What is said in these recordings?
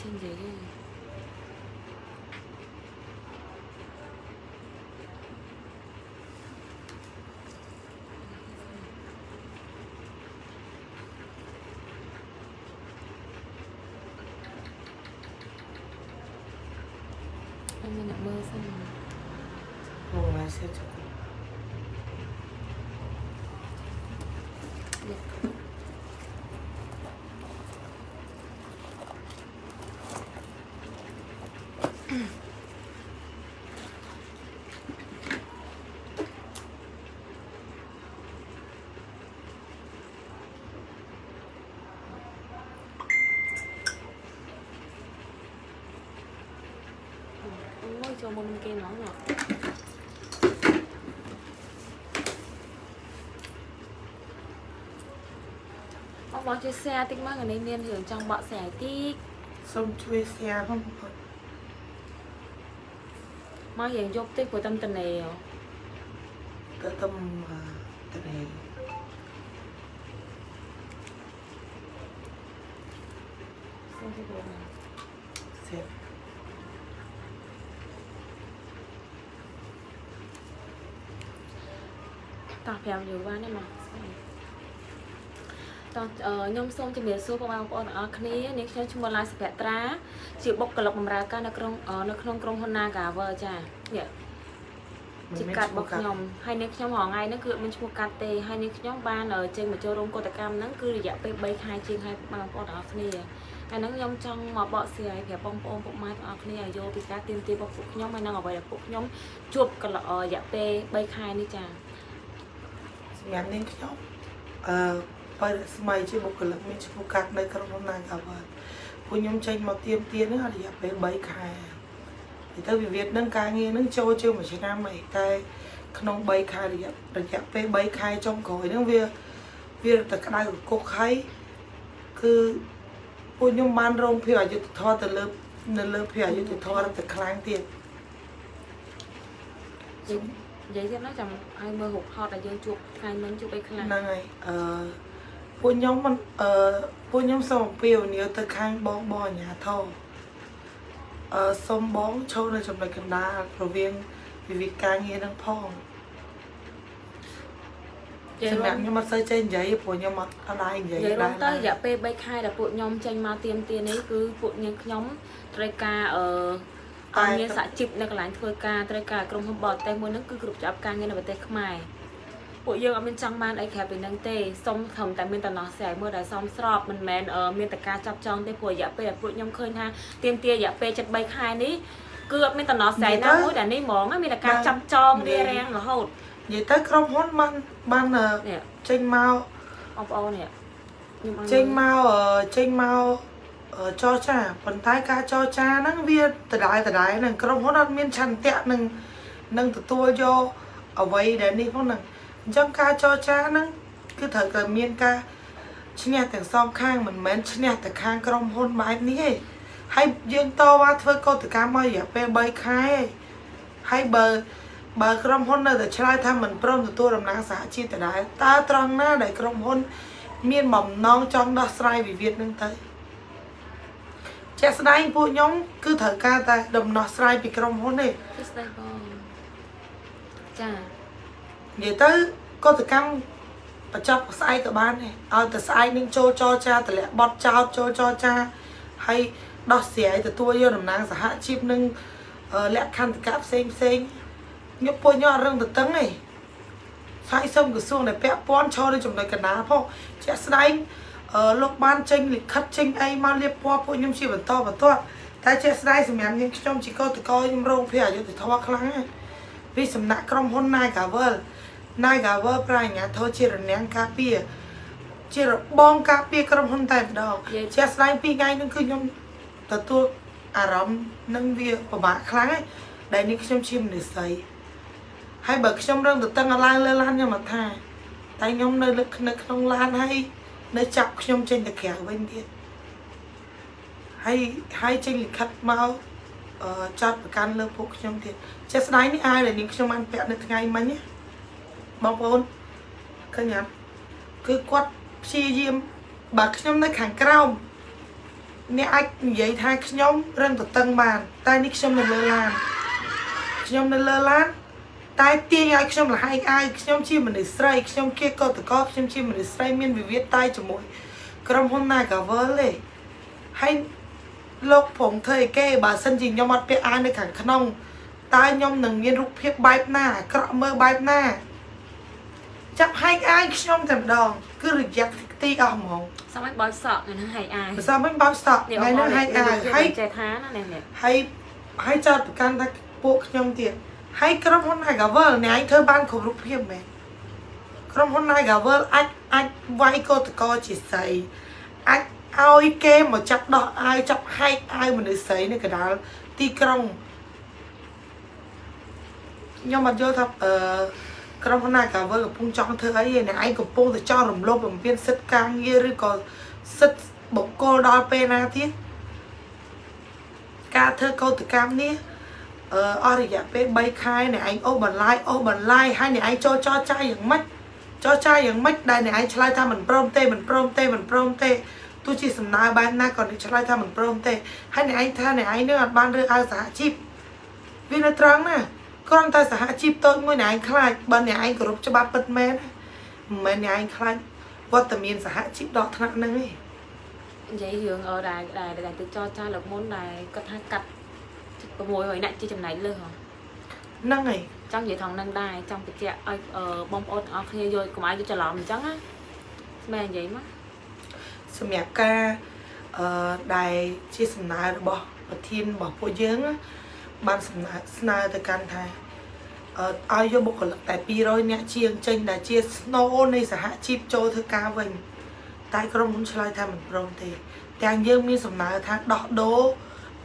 ចេញនិយាយទេអត់មានអ្នកមើលសិនអូមកសិចអូយចូលមុនគេហ្មងណោះអបអរជួយ share តិចមកអានេះមានរឿងចង់បកស្រាយតិច សូមជួយ share ផងបងប្អូន មកយើងយកតិចព្រោះតាមតនេហ៎ ទៅទៅទៅនេះ សុំទៅបង សេព តោះ5យូរបានទេមកតោះអឺខ្ញុំសូមជំរាបសួរបងប្អូនទាំងអស់គ្នានាងខ្ញុំឈ្មោះឡាយសុភត្រា ជាបុគ្គលិកបម្រើការនៅក្នុងអឺនៅក្នុងក្រុមហ៊ុន Nagawer ចានេះជាកាត់របស់ខ្ញុំហើយនាងខ្ញុំរងថ្ងៃហ្នឹងគឺអត់មានឈ្មោះកាត់ទេហើយនាងខ្ញុំបានអឺចេញមកចូលរួមកតកម្មហ្នឹងគឺរយៈពេល3ខែជាងហើយបងប្អូនទាំងអស់គ្នាហើយហ្នឹងខ្ញុំចង់មកបកស្រាយប្រាប់បងប្អូនពុកម៉ែទាំងអស់គ្នាឲ្យយល់ពីការទៀមទារបស់ពួកខ្ញុំហើយនឹងអ្វីដែលពួកខ្ញុំជួបកន្លងរយៈពេល3ខែនេះចា សម្រាប់នាងខ្ញុំអឺបើស្មៃជាបុគ្គលិកមានឈ្មោះកាត់នៅក្រុមហ៊ុន Nagawer ពួកខ្ញុំចេញមកទៀមទាហ្នឹងរយៈពេល3ខែហើយទៅវិវាទហ្នឹងការងារហ្នឹងចូលជាងមួយឆ្នាំអីតែក្នុង3ខែរយៈរយៈពេល3ខែចុងក្រោយហ្នឹងវាវាតែក្តៅកគុកហើយគឺពួកខ្ញុំបានរងភាពអយុត្តិធម៌ទៅលើនៅលើភាពអយុត្តិធម៌ទៅខ្លាំងទៀតនិយាយ និយាយទៀតណាចាំឲ្យមើលរូបថតដែលយើងជួបថ្ងៃមិញជួបអីខ្លះហ្នឹងហើយអឺពួកខ្ញុំមិនអឺពួកខ្ញុំសូមអំពាវនាវទៅខាងបងបងអាញាធរអឺសូមបងចូលនៅចំណុចកណ្ដាលរវាងវិវិធការងារនឹងផងនិយាយសម្រាប់រួមខ្ញុំអត់សូវចេះនិយាយព្រោះខ្ញុំអត់អត់ដែរនិយាយនិយាយរួមទៅដែររយៈពេល3ខែដែលពួកខ្ញុំចេញមកទៀមទានេះគឺពួកយើងខ្ញុំត្រូវការអឺ អត់មានសហជីពនៅកន្លែងធ្វើការត្រូវការក្រុមហ៊ុនបរទេសមួយហ្នឹងគឺគ្រប់ច្បាប់ការងារនៅប្រទេសខ្មែរពួកយើងអត់មានចង់បានអីក្រៅពីហ្នឹងទេសុំត្រឹមតែមានតំណោះស្រាយមួយដែលសមស្របមិនមែនអឺមានតែការចាប់ចងទេព្រោះរយៈពេលដែលពួកខ្ញុំឃើញថាទៀមទារយៈពេល73ខែនេះគឺអត់មានតំណោះស្រាយណាមួយដែលនេះហ្មងណាមានតែការចាប់ចងរារាំងរហូតនិយាយទៅក្រុមហ៊ុនបានបានអឺនេះចេញមកបងប្អូននេះខ្ញុំអត់ចេញមកអឺចេញមកអឺ ចរចាប៉ុន្តែការចរចាហ្នឹងវាដដែលដដែលហ្នឹងក្រុមហ៊ុនអត់មានឆន្ទៈនឹងនឹងទទួលយកអ្វីដែលនេះផងហ្នឹងអញ្ចឹងការចរចាហ្នឹងគឺត្រូវតែមានការឈ្នះទាំងសងខាងមិនមែនឈ្នះតែខាងក្រុមហ៊ុនបែបនេះទេហើយយើងតវ៉ាធ្វើកតកម្មមករយៈពេល3ខែឯងហើយបើបើក្រុមហ៊ុននៅតែឆ្លើយថាមិនព្រមទទួលដំណើរសហជីពដដែលតើត្រង់ណាដែលក្រុមហ៊ុន មានបំណងចង់ដោះស្រាយវិវាទនឹងទៅ ជាក់ស្ដែងពួកខ្ញុំគឺត្រូវការតែដំណោះស្រាយពីក្រុមហ៊ុនទេទស្សនៈបងចានិយាយទៅកតកម្មបញ្ចប់ស្អែកក៏បានដែរឲ្យតែស្អែកនឹងចូលចរចាតម្លាក់បត់ចោតចូលចរចាហើយដោះស្រាយទទួលយកតំណែងសហជីពនឹងអឺលក្ខន្តិកៈផ្សេងផ្សេងខ្ញុំពួកខ្ញុំអត់រឹងទៅតឹងទេហើយសូមក្រសួងដែលពាក់ព័ន្ធចូលនៅចំណុចកណ្ដាលផងជាក់ស្ដែងអឺ លោកបានចេញលិខិតចេញអីមករៀបពណ៌ពួកខ្ញុំជាបន្តបន្ទាប់តែជាក់ស្ដែងសម្រាប់យើងខ្ញុំជាកោតកោខ្ញុំរងភាពអយុត្តិធម៌ខ្លាំងណាស់ពីសំណាក់ក្រុមហ៊ុន Nagavel Nagavel ប្រាជ្ញាធរជារនាំងការពារជារបងការពារក្រុមហ៊ុនតែម្ដងជាក់ស្ដែងពីរថ្ងៃហ្នឹងគឺខ្ញុំទទួលអារម្មណ៍នឹងវាពិបាកខ្លាំងហើយដែលនេះខ្ញុំជាមនុស្សស្រីហើយបើខ្ញុំរឹងទៅតឹងឲ្យឡើងលើឡានខ្ញុំអត់ថាតែខ្ញុំនៅលើនៅក្នុងឡានហើយ នៅចាប់ខ្ញុំចេញទៅក្រៅវិញទៀតហើយហើយចេញលិខិតមកអឺចាត់ប្រកាន់លើពួកខ្ញុំទៀតជាក់ស្ដែងនេះអាយដែលនាងខ្ញុំបានពាក់នៅថ្ងៃមិញណាបងប្អូនឃើញអត់គឺគាត់ព្យាយាមបើខ្ញុំនៅខាងក្រោមអ្នកអាចនិយាយថាខ្ញុំរឹងតតឹងបាន តែនេះខ្ញុំនៅលើឡានខ្ញុំនៅលើឡាន តែទាញឲ្យខ្ញុំលះឯងអាយខ្ញុំជាមនុស្សស្រីខ្ញុំជាកតកខ្ញុំជាមនុស្សស្រីមានវិវាទតែជាមួយក្រុមហ៊ុន Nagavel ទេហើយលោកព្រមធ្វើអីគេបើសិនជាខ្ញុំអត់ពាក់អាវនៅខាងក្នុងតើខ្ញុំនឹងមានរូបភាពបែបណាអាក្រក់មើលបែបណាចាប់ហែកអាយខ្ញុំតែម្ដងគឺរយៈទីអស់ហ្មងសមឲ្យបោចសក់ថ្ងៃហ្នឹងហើយអាយភាសាមិនបោកស្តក់ថ្ងៃនេះហែកអាយហើយចេះថាណានេះនេះហើយហើយចោតប្រកាន់ថាពួកខ្ញុំទៀត ហើយក្រុមហ៊ុន Nagavel អ្នកឯងធ្វើបានគ្រប់រូបភាពមែនក្រុមហ៊ុន Nagavel អាចអាចវាយកោតកោជាស្រីអាចឲ្យគេមកចាប់ដោះអាវចាប់ហែកអាវមនុស្សស្រីនៅកណ្ដាលទីក្រុងខ្ញុំអត់យល់ថាអឺក្រុមហ៊ុន Nagavel កំពុងចង់ធ្វើអីឯអ្នកឯងកំពុងតែចង់រំលោភបំពានសិទ្ធិការងារឬក៏សិទ្ធិបុគ្គលដល់ពេលណាទៀតការធ្វើកោតកម្មនេះ អឺអស់រយៈពេល3ខែអ្នកឯងអូសបន្លាយអូសបន្លាយហើយអ្នកឯងចូលចរចាយ៉ាងម៉េចចរចាយ៉ាងម៉េចដែលអ្នកឯងឆ្លើយថាមិនព្រមទេមិនព្រមទេមិនព្រមទេទោះជាសំណើបែបណាក៏អ្នកឆ្លើយថាមិនព្រមទេហើយអ្នកឯងថាអ្នកឯងនឹងអត់បានរើសអើងសហជីពវានៅត្រង់ណាគ្រាន់តែសហជីពតូចមួយអ្នកឯងខ្លាចបើអ្នកឯងគោរពច្បាប់ពិតមែនមិនមែនអ្នកឯងខ្លាចវត្តមានសហជីពដល់ថ្នាក់ហ្នឹងទេនិយាយរឿងអឺដែលដែលដែលទៅចរចាលើកមុនដែលគាត់ថាកាត់ 600នាក់ជាចំណែកលើសហ៎ហ្នឹងហើយចង់និយាយថងនឹងដែរចង់បញ្ជាក់ឲ្យអឺបងប្អូនទាំងអស់គ្នាយល់កុំឲ្យយល់ច្រឡំអញ្ចឹងណាស្មែនិយាយមកសម្រាប់ការអឺដែលជាសំណើរបស់ប្រធានរបស់ពួកយើងណាបានសំណើស្នើទៅកាន់ថាអឺឲ្យយកបុគ្គលិកតែ200នាក់ជាងចេញដែលជាស្នូនៃសហជីពចូលធ្វើការវិញតែក្រុមហ៊ុនឆ្លើយថាមិនព្រមទេ ទាំងយើងមានសំណើថាដោះដូរ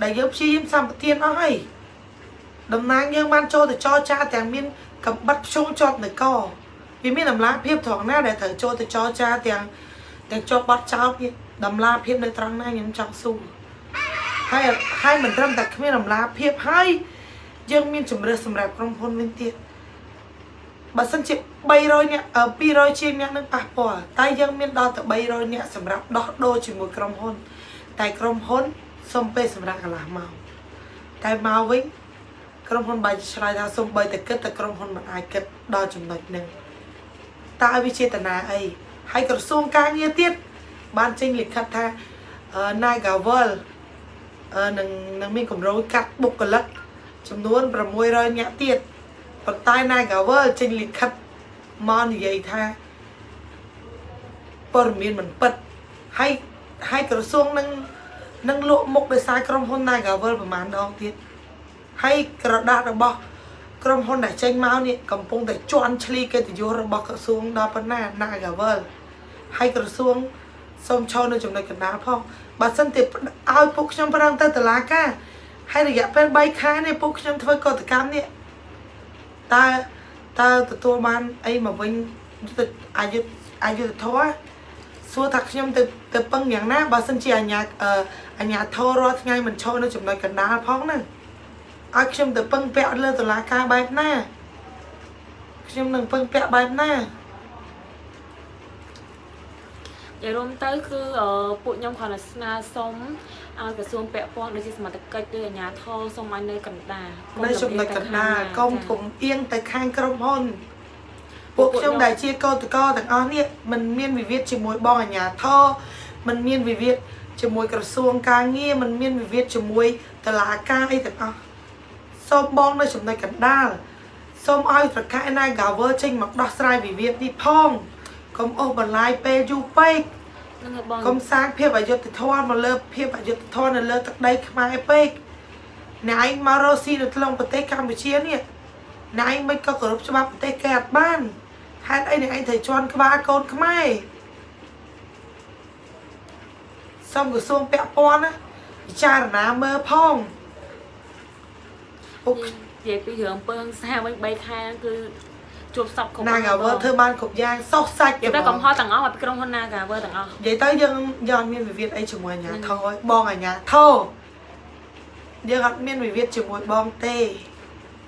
ដែលយើងព្យាយាមសម្បទានអស់ហើយតំណាងយើងបានចូលទៅចរចាទាំងមានកំបិតភ្ជុងជាប់នៅកវាមានតម្លាភាពត្រង់ណាដែលត្រូវចូលទៅចរចាទាំងទាំងជាប់បាត់ចោលទៀតតម្លាភាពនៅត្រង់ណាខ្ញុំចង់សួរហើយហើយមិនត្រឹមតែគ្មានតម្លាភាពហើយយើងមានជំរឿសសម្រាប់ក្រុមហ៊ុនវិញទៀតបើសិនជា300នាក់អឺ200ជាងនាក់នឹងប៉ះពាល់តែយើងមានដល់ទៅ300នាក់សម្រាប់ដោះដូរជាមួយក្រុមហ៊ុន តែក្រុមហ៊ុន សុំពេលសម្រាប់កន្លះម៉ោងតែមកវិញក្រុមហ៊ុនបាយឆ្លើយថាសុំបីតែគិតតែក្រុមហ៊ុនមិនអាចគិតដល់ចំណុចហ្នឹងតើវាចេតនាអីហើយក្រសួងការងារទៀតបានចេញលិខិតថាអឺ Nagavel អឺនឹងនឹងមានកម្រោយកាត់បុគ្គលិកចំនួន600នាក់ទៀតប៉ុន្តែ Nagavel ចេញលិខិតមកនិយាយថាព័ត៌មានមិនពិតហើយហើយក្រសួងនឹង នឹងលក់មុខដោយសារក្រុមហ៊ុន Nagavel ប្រហែលដងទៀតហើយក្រដាស់របស់ក្រុមហ៊ុនដែលចេញមកនេះកំពុងតែជន់ឈ្លីកិត្តិយសរបស់ក្រសួងដល់ប៉ុណ្ណា Nagavel ហើយក្រសួងសូមឈរនៅចំណុចកណ្ដាលផងបើសិនទេឲ្យពួកខ្ញុំប្រឹងទៅតុលាការហើយរយៈពេល3ខែនេះពួកខ្ញុំធ្វើកតកម្មនេះតើតើទទួលបានអីមកវិញយុទ្ធអយុធអយុធធម៌ សួរថាខ្ញុំទៅទៅពឹងយ៉ាងណាបើសិនជាអាញាអឺអាញាធររាល់ថ្ងៃមិនឈរនៅចំណុចកណ្ដាលផងណាឲ្យខ្ញុំទៅពឹងពាក់លើតុលាការបែបណាខ្ញុំនឹងពឹងពាក់បែបណានិយាយរួមទៅគឺអឺពួកខ្ញុំគ្រាន់តែស្នើសុំឲ្យក្រសួងពាក់ព័ន្ធដូចជាសមត្ថកិច្ចឬអាជ្ញាធរសុំឲ្យនៅកណ្ដាលនៅចំណុចកណ្ដាលកុំកុំអៀងទៅខាងក្រុមហ៊ុន ពួកខ្ញុំដែលជាកោតកោទាំងអស់នេះมันមានវិវាទជាមួយបងអាជ្ញាធរมันមានវិវាទជាមួយក្រសួងការងារมันមានវិវាទជាមួយតឡាការអីទាំងអស់សូមបងនៅចំណុចកណ្ដាលសូមឲ្យប្រកាស Nagavel ចេញមកដោះស្រាយវិវាទនេះផងកុំអូសបន្លាយពេលយូរពេក ហ្នឹងហើយបង កុំសាងភាពអយុត្តិធម៌មកលើភាពអយុត្តិធម៌នៅលើទឹកដីខ្មែរពេកអ្នកឯងមករស់ស៊ីនៅក្នុងប្រទេសកម្ពុជានេះ អ្នកឯងមិនក៏គោរពច្បាប់ប្រទេសគេអត់បានហេតុអីអ្នកឯងត្រូវជន់ក្បាលកូនខ្មែរសូមក្រសួងពាក់ព័ន្ធណាពិចារណាមើលផងពុកនិយាយពីរឿងពើហិង្សាវិញ3ខែហ្នឹងគឺជួបសពគ្រប់ណាកាវើធ្វើបានគ្រប់យ៉ាងសោះសាច់និយាយទៅកំហុសទាំងអស់មកពីក្រុមហ៊ុន Nagawer ទាំងអស់និយាយទៅយើងយើងអត់មានវិវាទអីជាមួយអាញាធរបងអាញាធរយើងអត់មានវិវាទជាមួយបងទេ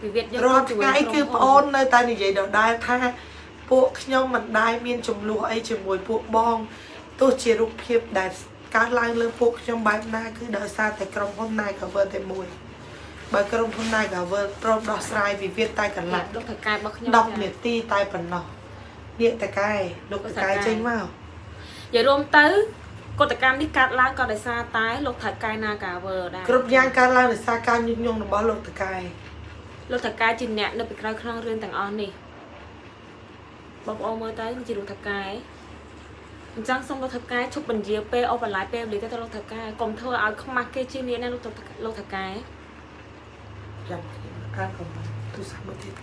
វិវាទយើងរាល់ថ្ងៃគឺប្អូននៅតែនិយាយដដែលថាពួកខ្ញុំមិនដែលមានចំនួនអីជាមួយពួកបងទោះជារូបភាពដែលកើតឡើងលើពួកខ្ញុំបែបណាគឺដោយសារតែក្រុមហ៊ុន Nagavel តែមួយបើក្រុមហ៊ុន Nagavel ព្រមដោះស្រាយវិវាទតែកន្លះលោកថៅកែរបស់ខ្ញុំ10នាទីតែប៉ុណ្ណោះនេះតកែលោកតកែចេញមកនិយាយរួមទៅកតកម្មនេះកាត់ឡើងក៏ដោយសារតែលោកថៅកែ Nagaver ដែរគ្រប់យ៉ាងកើតឡើងដោយសារការញុះញង់របស់លោកតកែ លោកថៅកែជាអ្នកនៅពីក្រោយខ្នងរឿងទាំងអស់នេះបងប្អូនមើលទៅគឺជាលោកថៅកែអញ្ចឹងសូមលោកថៅកែឈប់បញ្ជាពេលអូបន្លាយពេលវេលាទៅលោកថៅកែកុំធ្វើឲ្យខ្មាស់គេជានេះណាលោកថៅលោកថៅកែចាំខ្ញុំអានកុំទូរស័ព្ទមកទៀត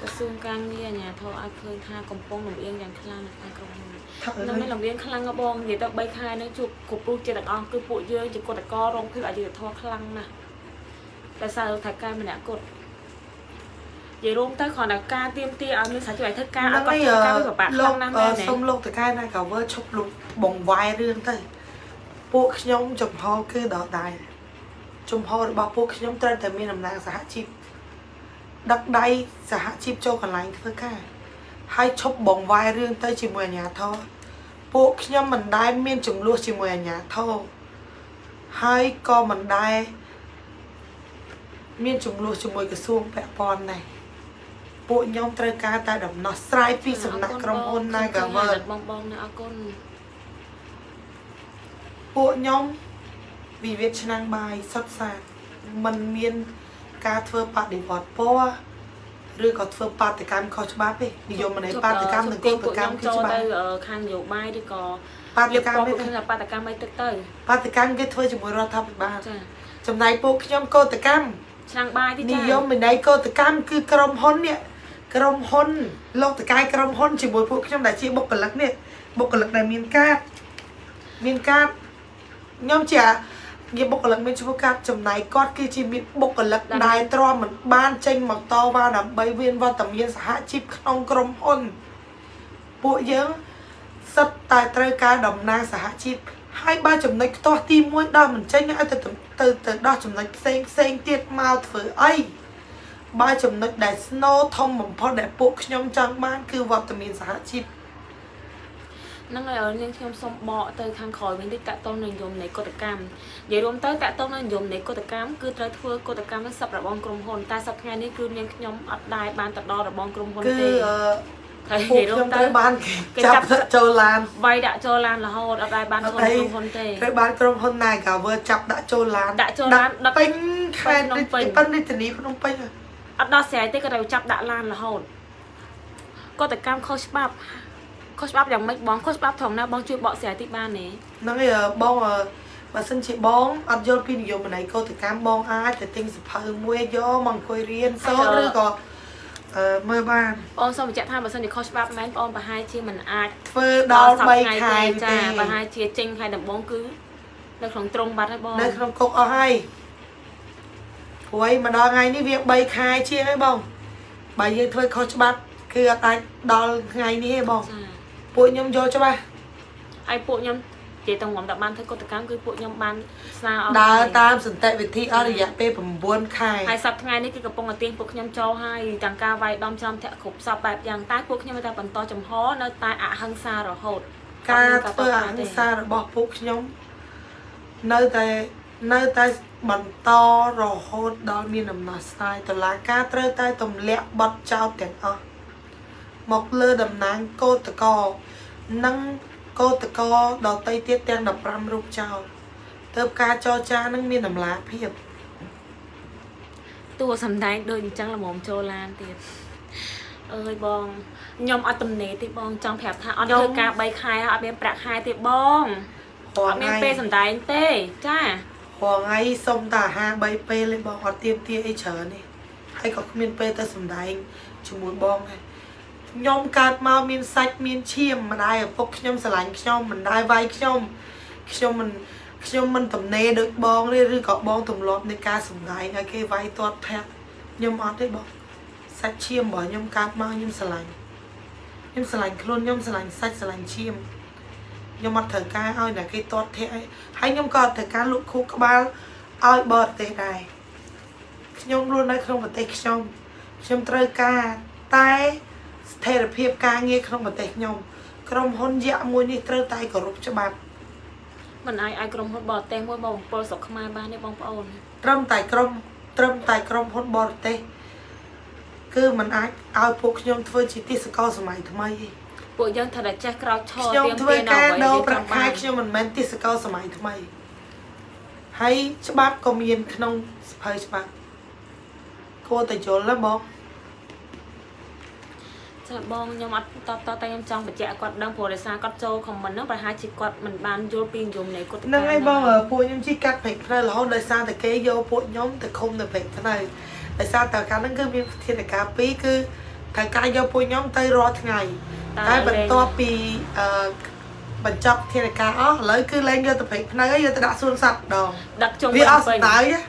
ក្រសួងការងារអាជ្ញាធរឲ្យឃើញថាកំពុងលំអៀងយ៉ាងខ្លាំងនៅក្នុងក្រុមហ៊ុនថាអើនឹងមានយលំអៀងខ្លាំងណាស់បងនិយាយទៅ3ខែនេះជួបគ្រប់រូបជាទាំងអស់គឺពួកយើងជាកតករងភាពអយុត្តិធម៌ខ្លាំងណាស់តែសារលោកថៅកែម្នាក់គាត់ និយាយរួមទៅគ្រាន់តែការទៀមទាឲ្យមានសាច់ឲ្យធ្វើការឲ្យគាត់ធ្វើការវាពិបាកខ្លោលាំងកណាស់អឺមែនទេសុំលោកតកែណាក៏វើឈប់លោកបងវាយរឿងទៅពួកខ្ញុំចំហគឺដល់ដែរចំហរបស់ពួកខ្ញុំត្រូវតែមានអំណាចសហជីពដឹកដៃសហជីពចូលកន្លែងធ្វើការហើយឈប់បងវាយរឿងទៅជាមួយអាជ្ញាធរពួកខ្ញុំមិនដែលមានចំនួនជាមួយអាជ្ញាធរហើយក៏មិនដែលមានចំនួនជាមួយក្រសួងពាក់ព័ន្ធដែរ ពួកខ្ញុំត្រូវការតែដំណោះស្រាយពីសំណាក់ក្រុមហ៊ុន Nagavel បងបងណាអរគុណពួកខ្ញុំវិវាទឆ្នាំងបាយសុទ្ធសាធมันមានការធ្វើបដិវត្តពណ៌ឬក៏ធ្វើបាតកម្មខុសច្បាប់ទេនិយមន័យបាតកម្មនិងកោតកម្មគឺចូលច្បាទៅប់ខាងនយោបាយឬក៏បាតរៀបកម្មរាប់ទេពួកខ្ញុំថាបាតកម្មអីទឹកទៅបាតកម្មគេធ្វើជាមួយរដ្ឋាភិបាលចាចំណែកពួកខ្ញុំកោតកម្មឆ្នាំងបាយទីនិចាយមន័យកោតកម្មគឺក្រុមហ៊ុននេះ ក្រុមហ៊ុនលោកតកាយក្រុមហ៊ុនជាមួយពួកខ្ញុំដែលជាបុគ្គលិកនេះបុគ្គលិកដែលមានកាតមានកាតខ្ញុំជាជាបុគ្គលិកមានឈ្មោះកាតចំណាយគាត់គឺជាមានបុគ្គលិកដែលទ្រាំមិនបានចេញមកតវ៉ាដើម្បីវៀនវត្តមានសហជីពក្នុងក្រុមហ៊ុនពួកយើងសិតតែត្រូវការតំណាងសហជីពហើយបើចំណុចខ្ទាស់ទី1ដល់មិនចេញឲ្យទៅទៅទៅដោះចំណុចផ្សេងផ្សេងទៀតមកធ្វើអី បើចំណុចដែល snow ធំបំផុតដែលពួកខ្ញុំចង់បាន គឺវត្តមានសហជីពហ្នឹងហើយនាងខ្ញុំសូមបកទៅខាងក្រោយវិញតិចតកតងនឹងនិយមនៃកតកម្មនិយាយរួមទៅតកតងនឹងនិយមនៃកតកម្មគឺត្រូវធ្វើកតកម្មនឹងសັບរបងក្រុមហ៊ុនតែសប្តាហ៍នេះគឺនាងខ្ញុំអត់ដែរបានទៅដល់របងក្រុមហ៊ុនគឺទេអឺហើយពួកនិយាយរួមខ្ញុំទៅត្រូវបានគេគេចាប់ចាប់ចូលឡានវាយដាក់ចូលឡានរហូតអត់ដែរបានចូលក្រុមហ៊ុនទេត្រូវបានក្រុមហ៊ុន Nagawer ចាប់ដាក់ចូលឡានដាក់ចូលឡានដឹកពេញខេត្តភ្នំពេញពេញរាជធានីភ្នំពេញអ ត់ដោះស្រាយទេក៏ត្រូវចាប់ដាក់ឡានរហូតកតកម្មខុសច្បាប់ខុសច្បាប់យ៉ាងម៉េចបងខុសច្បាប់ត្រង់ណាបងជួយបកស្រាយតិចបានទេហ្នឹងហើយអឺបងអឺបើសិនជាបងអត់យល់ពីនិយមន័យកោតកម្មបងអាចទៅទិញសភៅមួយយកមកអង្គុយរៀនសូត្រឬក៏អឺមើលបានបងសូមបញ្ជាក់ថាបើសិនជាខុសច្បាប់មែនបងប្រហែលជាមិនអាចធ្វើដល់3ខែចាទេប្រហែលជាចេញខែដំបូងគឺនៅក្នុងត្រង់បាត់ហើយបងនៅក្នុងគុកអស់ហើយ ព្រួយមកដល់ថ្ងៃនេះវា3ខែជាងហើយបងបើយើងធ្វើខុសច្បាប់គឺអត់អាចដល់ថ្ងៃនេះទេបងចាពួកខ្ញុំយល់ច្បាស់ហើយពួកខ្ញុំនិយាយទៅងំតែបានធ្វើកតកម្មគឺពួកខ្ញុំបានស្នើអស់ដើរហើយតាមសន្តិវិធីអស់រយៈពេល9ខែហើយសប្តាហ៍ថ្ងៃនេះគឺកំពុងតែទាញពួកខ្ញុំចូលហើយទាំងការវាយដំច្រំធាក់គ្រប់សពបែបយ៉ាងតែពួកខ្ញុំនៅតែបន្តចំហនៅតែអហិង្សារហូតការធ្វើអហិង្សារបស់ពួកខ្ញុំនៅតែ នៅតែបន្តរហូតដល់មានដំណោះស្រាយតុលាការត្រូវតែទម្លាក់បទចោទទាំងអស់មកលើតំណាងកោតកោនិងកោតកោដតីទៀតទាំង15រូបចោលទើបការចរចានឹងមានតម្លាភាពតួសំដែងដូចអញ្ចឹងល្មមចូលឡានទៀតអើយបងខ្ញុំអត់ទំនេរទេបងចង់ប្រាប់ថាអត់ធ្វើការ3ខែហើយអត់មានប្រាក់ខែទេបងរអងត់មានថ្ងៃពេលសំដែងទេចា រងថ្ងៃសុំតែអាហារ3ពេលទេបងអត់ទៀមទាអីច្រើនទេហើយក៏គ្មានពេលទៅសំដែងជាមួយបងដែរខ្ញុំកើតមកមានសាច់មានឈាមម្ដាយឪពុកខ្ញុំស្រឡាញ់ខ្ញុំមិនដែលវាយខ្ញុំខ្ញុំមិនខ្ញុំមិនទំនេរដូចបងទេឬក៏បងទម្លាប់នៃការសំដែងឲ្យគេវាយទាត់ធាក់ខ្ញុំអត់ទេបងសាច់ឈាមរបស់ខ្ញុំកើតមកខ្ញុំស្រឡាញ់ខ្ញុំស្រឡាញ់ខ្លួនខ្ញុំស្រឡាញ់សាច់ស្រឡាញ់ឈាម ខ្ញុំអត់ត្រូវការឲ្យអ្នកគេទាត់ធាក់អីហើយខ្ញុំក៏អត់ត្រូវការលក់ខួរក្បាលឲ្យបរទេសដែរខ្ញុំរស់នៅក្នុងប្រទេសខ្ញុំខ្ញុំត្រូវការតែស្ថិរភាពការងារក្នុងប្រទេសខ្ញុំក្រុមហ៊ុនយក្សមួយនេះត្រូវតែគោរពច្បាប់មិនអាចឲ្យក្រុមហ៊ុនបរទេសមួយមកបំពល់ស្រុកខ្មែរបានទេបងប្អូនត្រឹមតែក្រុមត្រឹមតែក្រុមហ៊ុនបរទេសគឺมันអាចឲ្យពួកខ្ញុំធ្វើជាទេសកលសម័យថ្មីទេ ពួកយើងត្រូវតែចេះក្រោកឈរខ្ញុំទៀមធ្វើទានៅការអ្វីដោដែលប្រាចក់ង់ខែបានខ្ញុំមិនមែនទេសកលសម័យថ្មីហើយច្បាប់ក៏មានក្នុងសភៅច្បាប់គួរតែយល់ណាបងចាបងខ្ញុំអត់តតតែខ្ញុំចង់បញ្ជាក់ឲ្យគាត់ដឹងព្រោះដោយសារគាត់ចូលខមមិនហ្នឹងប្រហែលជាគាត់មិនបានយល់ពីនិយមនៃគុតហ្នឹងហើយបងអើពួកខ្ញុំជីកាត់ពេកផ្នែករហូតដោយសារតែគេយកពួកខ្ញុំទៅឃុំនៅពេកផ្នែកដោយសារតែកាលហ្នឹងគឺមានធានការពីរគឺត្រូវការយកពួកខ្ញុំទៅរាល់ថ្ងៃ តែបន្ទាប់ពីអឺបញ្ចប់ធានការអស់ឥឡូវគឺលែងយកទៅពេកផ្នែកហើយយកទៅដាក់សួនសត្វម្ដងដឹកជុំវាអស់ពេស្ដាយណា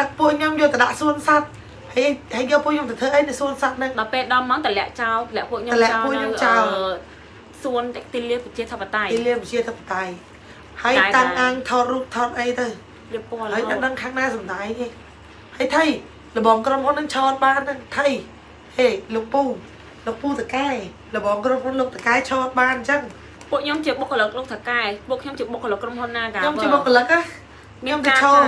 ដឹកពួកខ្ញុំយកទៅដាក់សួនសត្វហើយហើយយកពួកខ្ញុំទៅធ្វើអីនៅសួនសត្វហ្នឹងដល់ពេលដល់ម៉ោងតម្លាក់ចោលតម្លាក់ពួកខ្ញុំតម្លាក់ចោលពួកខ្ញុំចោលអឺសួនទីលានប្រជាធិបតេយ្យទីលានវិជាធិបតេយ្យហើយចា៎តាំងចា៎អាងថតរូបថតអីទៅរៀបពណ៌រហើយហូអតត់ដឹងខាងណាសំដាយទេហើយថៃលបងក្រុមហ៊ុននឹងឆោតបានហ្នឹងថៃហេលោកពូ លោកពូតកែលបងក្រុមហ៊ុនលោកតកែឆោតបានអញ្ចឹងពួកខ្ញុំជាបុគ្គលិកលោកថកែពួកខ្ញុំជាបុគ្គលិកក្រុមហ៊ុនណាកាខ្ញុំជាបុគ្គលិកណាខ្ញុំទៅឆោត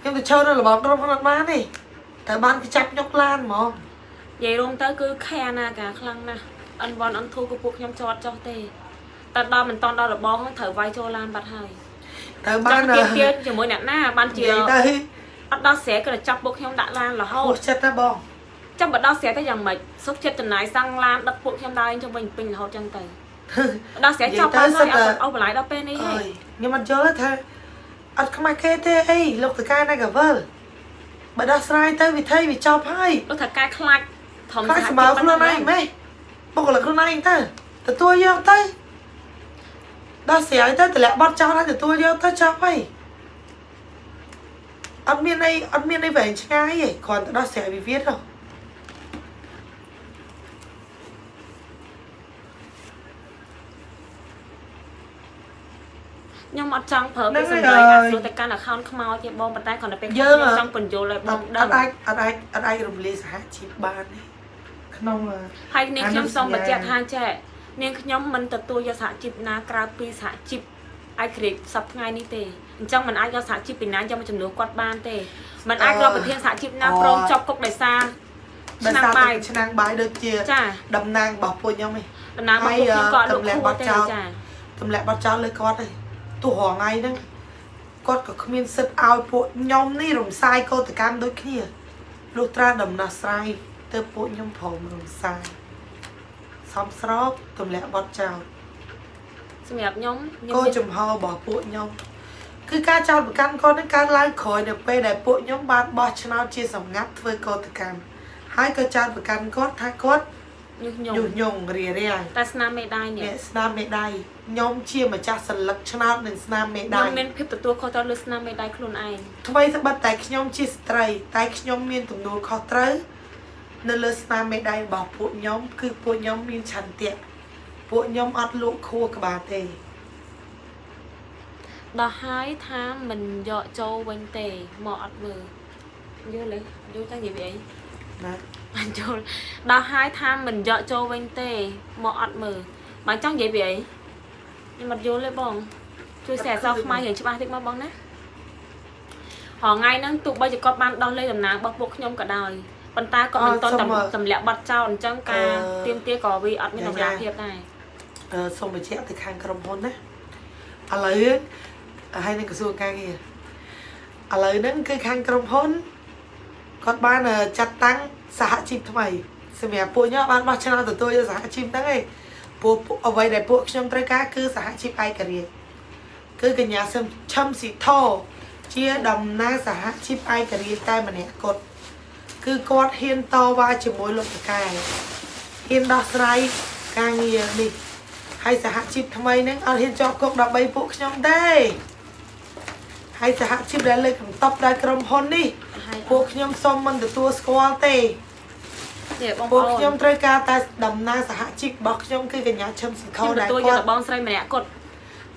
ខ្ញុំទៅឆោតនៅលបងក្រុមហ៊ុនអត់បានទេតែបានគេចាប់ញុកឡានហ្មងនិយាយរួមទៅគឺខែណាកាខ្លាំងណាស់អិនវ៉ាន់អិនធូគឺពួកខ្ញុំចតចុះទេតែដល់មិនតន់ដល់របងហ្នឹងត្រូវវាយចូលឡានបាត់ហើយត្រូវបាបាននទៀមទៀតជាមួយអ្នកណាបាននិជាយាយទៅអត់ដល់ស្រែក៏ចាប់ពួកខ្ញុំដាក់ឡានរហូហូតតចិត្តណាបង ចាំបើដល់ស្រែទៅយ៉ាងម៉េចសុខចិត្តចំណាយសាំងឡានដឹកពួកខ្ញុំដើរជុំវិញពេញរហូតចឹងទៅដល់ស្រែចាប់បានហើយអត់អស់បន្លាយដល់ពេលនេះអើហើយយខ្ញុំអត់យល់ទេថាអត់ខ្មាស់គេទេអីលោកតកែណាកាវលបើដោះស្រាយទៅវិធីវាចប់ហើយលោកថាកែខ្លាច់ធំខ្លាចស្មើខ្លួនឯងម៉េះបុគ្គលិកខ្លួនឯងទៅទទួលយកទៅដោះស្រាយទៅតម្លាក់បត់ចោលហើយទទួលយកទៅចប់ហើយអត់មានអីអត់មានអីវែងឆ្ងាយទេគ្រាន់តែដោះស្រាយវិវាទទៅ ខ្ញុំអត់ចង់ប្រើពាក្យសម្ដីអាស្រួលទៅកាន់ account ខ្មោចទេបងប៉ុន្តែគ្រាន់តែពេលខ្ញុំចង់បញ្យល់ឲ្យបអងត់ដឹងអាចអត់អាចអត់អាចរំលាយសហជីពបានទេក្នុងអឺហើយនាងខ្ញុំសូមអានុបញ្សញ្ញាជាក់ថាចេះនាងខ្ញុំមិនទទួលយកសហជីពណាក្រៅពីសហជីពអាយក្រិកសប្តាហ៍នេះទេអញ្ចឹងមិនអាចយកសហជីពពីណាយកមកចំនួនគាត់បានទេមិនអាចរកប្រធានសហជីពណាព្រមចប់គុកដោយសារដោយឆ្នាំសារបាយតែឆ្នាំងបាយដូចជាចាតំណាងរបស់ពួកខ្ញុំឯងតំណាងរបស់ពួកខ្ញុំក៏អត់លោកទម្លាក់ខួបទទេចោលចាទម្លាក់បាត់ចោលលើគាត់ឯង ទោះរងថ្ងៃហ្នឹងគាត់ក៏គ្មានសិទ្ធឲ្យពួកខ្ញុំនេះរំសាយកោតកម្មដូចគ្នាលុះត្រាដំណោះស្រាយទៅពួកខ្ញុំព្រមរំសាយសំស្របទម្លាក់បាត់ចោលសម្រាប់ខ្ញុំខ្ញុំគោមានចំហរបស់ពួកខ្ញុំគឺការចោទប្រកាន់គាត់នឹងកើតឡើងក្រោយនៅពេលដែលពួកខ្ញុំបានបោះឆ្នោតជាសម្ងាត់ធ្វើកោតកម្មហើយក៏ចោទប្រកាន់គាត់ថាគាត់ ញុះញង់ញុះញង់រារាំងតែស្នាមមេដាយនេះអ្នកស្នាមមេដៃខ្ញុំជាម្ចាស់សិលឹកឆ្នោតនិងស្នាមមេខ្ញុំដៃមានភាពទទួលខុសត្រូវលើស្នាមមេដាយខ្លួនឯងថ្មីត្បិតតែខ្ញុំជាស្ត្រី តែខ្ញុំមានទំនួលខុសត្រូវនៅលើស្នាមមេដៃរបស់ពួកខ្ញុំ គឺពួកខ្ញុំមានឆន្ទៈពួកខ្ញុំអត់លក់ខួរក្បាលទេដល់ហើយថាមិនយកចូលវិញទេមកអត់មើលយល់ទេយល់តែនិយាយពីអីណា បានយល់ដល់ហើយថាមិនយកចូលវិញទេមកអត់មើលបានចង់និយាយពីអីខ្ញុំអត់យល់ទេបងជួយសរសើរខ្មែររៀងច្បាស់តិចមកបងណារហងៃហ្នឹងទោះបីជាគាត់បានដោះលែងតំណែងរបស់ពួកខ្ញុំក៏ដោយប៉ុន្តែគាត់មិនតន់តម្លាក់បាត់ចោលអញ្ចឹងការទៀមទាក៏វាអត់មានតម្លាភាពដែរអឺសូមបញ្ជាក់ទៅខាងក្រុមហ៊ុនណាឥឡូវហើយនឹងក្រសួងការងារឥឡូវហ្នឹងគឺខាងក្រុមហ៊ុនគាត់បានអឺចាត់តាំង សហជីពថ្មីសម្រាប់ពួកខ្ញុំបានបោះឆ្នោតទទួលយកសហជីពហ្នឹងឯងពួកពួកអ្វីដែលពួកខ្ញុំត្រូវការគឺសហជីពឯករាជ្យគឺកញ្ញាសឹមឈឹមស៊ីធជាតំណាងសហជីពឯករាជ្យតែម្នាក់គត់គឺគាត់ហ៊ានតវ៉ាជាមួយលោកតកែហ៊ានដោះស្រាយការងារនេះហើយសហជីពថ្មីហ្នឹងអត់ហ៊ានជាប់គុកដើម្បីពួកខ្ញុំទេហើយសហជីពដែលលើកកន្តប់ដោយក្រុមហ៊ុននេះហើយ ពួកខ្ញុំសូមមិនទទួលស្គាល់ទេនេះបងប្ពួកអូនខ្ញុំត្រូវការតែតំណាងសហជីពរបស់ខ្ញុំគឺកញ្ញាឈឹមស៊ីខខ្ញុំដែលទទួលយកគាត់តែបងស្រីម្នាក់គាត់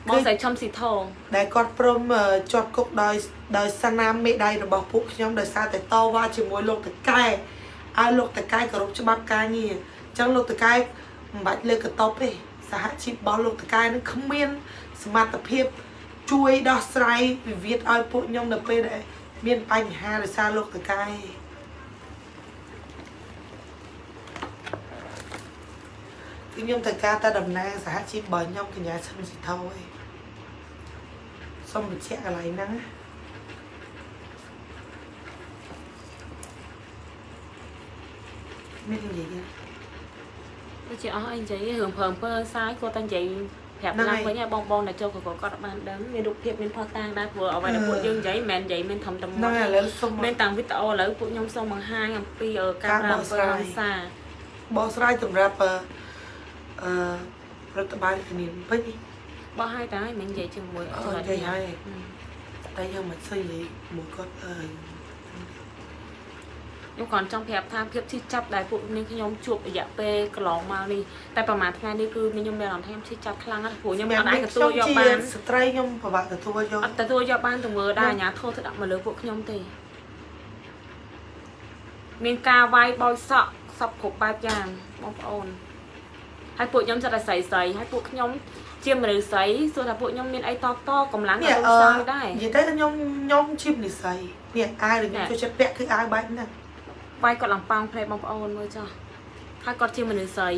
បងស្រីឈឹមស៊ីធងដែលគាត់ព្រមអឺជាប់គុកដោយដោយសារណាមមេដៃរបស់ពួកខ្ញុំដោយសារតែតវ៉ាជាមួយលោកតកែឲ្យលោកតកែគោរពច្បាប់ការងារអញ្ចឹងលោកតកែមិនបាច់លើកកន្តប់ទេសហជីពរបស់លោកតកែនឹងគ្មានសមត្ថភាពជួយដោះស្រាយវិវាទឲ្យពួកខ្ញុំនៅពេលដែល មានបញ្ហាដោយសារលោកតកែគឺខ្ញុំត្រូវការតែតំណាងសហជីពរបស់ខ្ញុំកញ្ញាឈឹមស៊ីថោឯងសូមបញ្ជាក់កន្លែងហ្នឹងណាមាននិយាយទេដូចជាអស់អីនិយាយរឿងព្រមពើសាយគាត់តែនិយាយ ប្រាប់ឡើងវិញឲ្យបងបងដែលចូលកកគាត់អត់បានដឹងមានរូបភាពមានផុសតាងដែរព្រោះអ្វីដែលពួកយើងនិយាយមិនមែននិយាយមានធំតែមួយហ្នឹងហើយឥឡូវសូមមានតាំងវីដេអូឥឡូវពួកខ្ញុំសូមបង្ហាញអំពីអឺការប្រើអំពើហិង្សាបកស្រាយសម្រាប់អឺអឺរដ្ឋបាលជំនាញពេញនេះបោះឲ្យតែឲ្យមិននិយាយជាមួយអឺនិយាយហើយតែយើងមិនស្អីនិយាយមួយគាត់អើយ ខ្ញុំគ្រាន់ចង់ប្រាប់ថាភាពឈឺចាប់ដែលពួកនាងខ្ញុំជួបរយៈពេលកន្លងមកនេះតែប្រហែលថ្ងៃនេះគឺខ្ញុំមានអារម្មណ៍ថាខ្ញុំឈឺចាប់ខ្លាំងណាស់ព្រោះខ្ញុំអត់អាចទទួលយកបានស្ត្រីខ្ញុំពិបាកទទួលយកអត់ទទួលយកបានទង្វើដែលអាញាធោធ្វើដាក់មកលើពួកខ្ញុំទេមានការវាយបោយសក់សពគ្រប់បែបយ៉ាងបងប្អូនហើយពួកខ្ញុំចិត្តតែស្រីស្រីហើយពួកខ្ញុំជាមនុស្សស្រីសួរថាពួកខ្ញុំមានអីតតកម្លាំងនេះដល់អឺសងដែរនិយាយទៅខ្ញុំខ្ញុំជីបនិស័យនេះអាវដែលខ្ញុំចូលចិត្តពាក់គឺអាវបែបហ្នឹង វាយគាត់ឡើងប៉ោងផ្លេបងប្អូនមើលចុះហើយគាត់ជាមនុស្សស្រី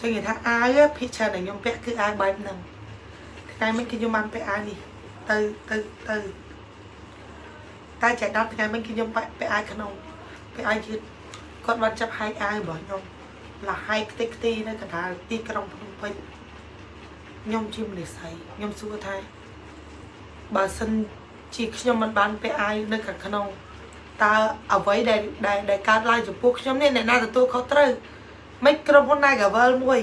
ចឹងនិយាយថាអាវភិកច្រើនដែលខ្ញុំពាក់គឺអាវបែបហ្នឹងថ្ងៃមិញគឺខ្ញុំបានពាក់អាវនេះទៅទៅទៅតែចែកដល់ថ្ងៃមិញគឺខ្ញុំពាក់ពាក់អាវក្នុងពាក់អាវយឺតគាត់បានចាប់ហែកអាវរបស់ខ្ញុំលះហែកខ្ទេចខ្ទីនៅកណ្ដាលទីក្រុងភ្នំពេញខ្ញុំជាមនុស្សស្រីខ្ញុំសួរថាបើសិន ជាខ្ញុំមិនបានពាក់អាវនៅខាងក្នុងតើអ្វីដែលដែលដែលកើតឡើងចំពោះខ្ញុំនេះអ្នកណាទទួលខុសត្រូវមិនក្រុមហ៊ុន Nagavel មួយ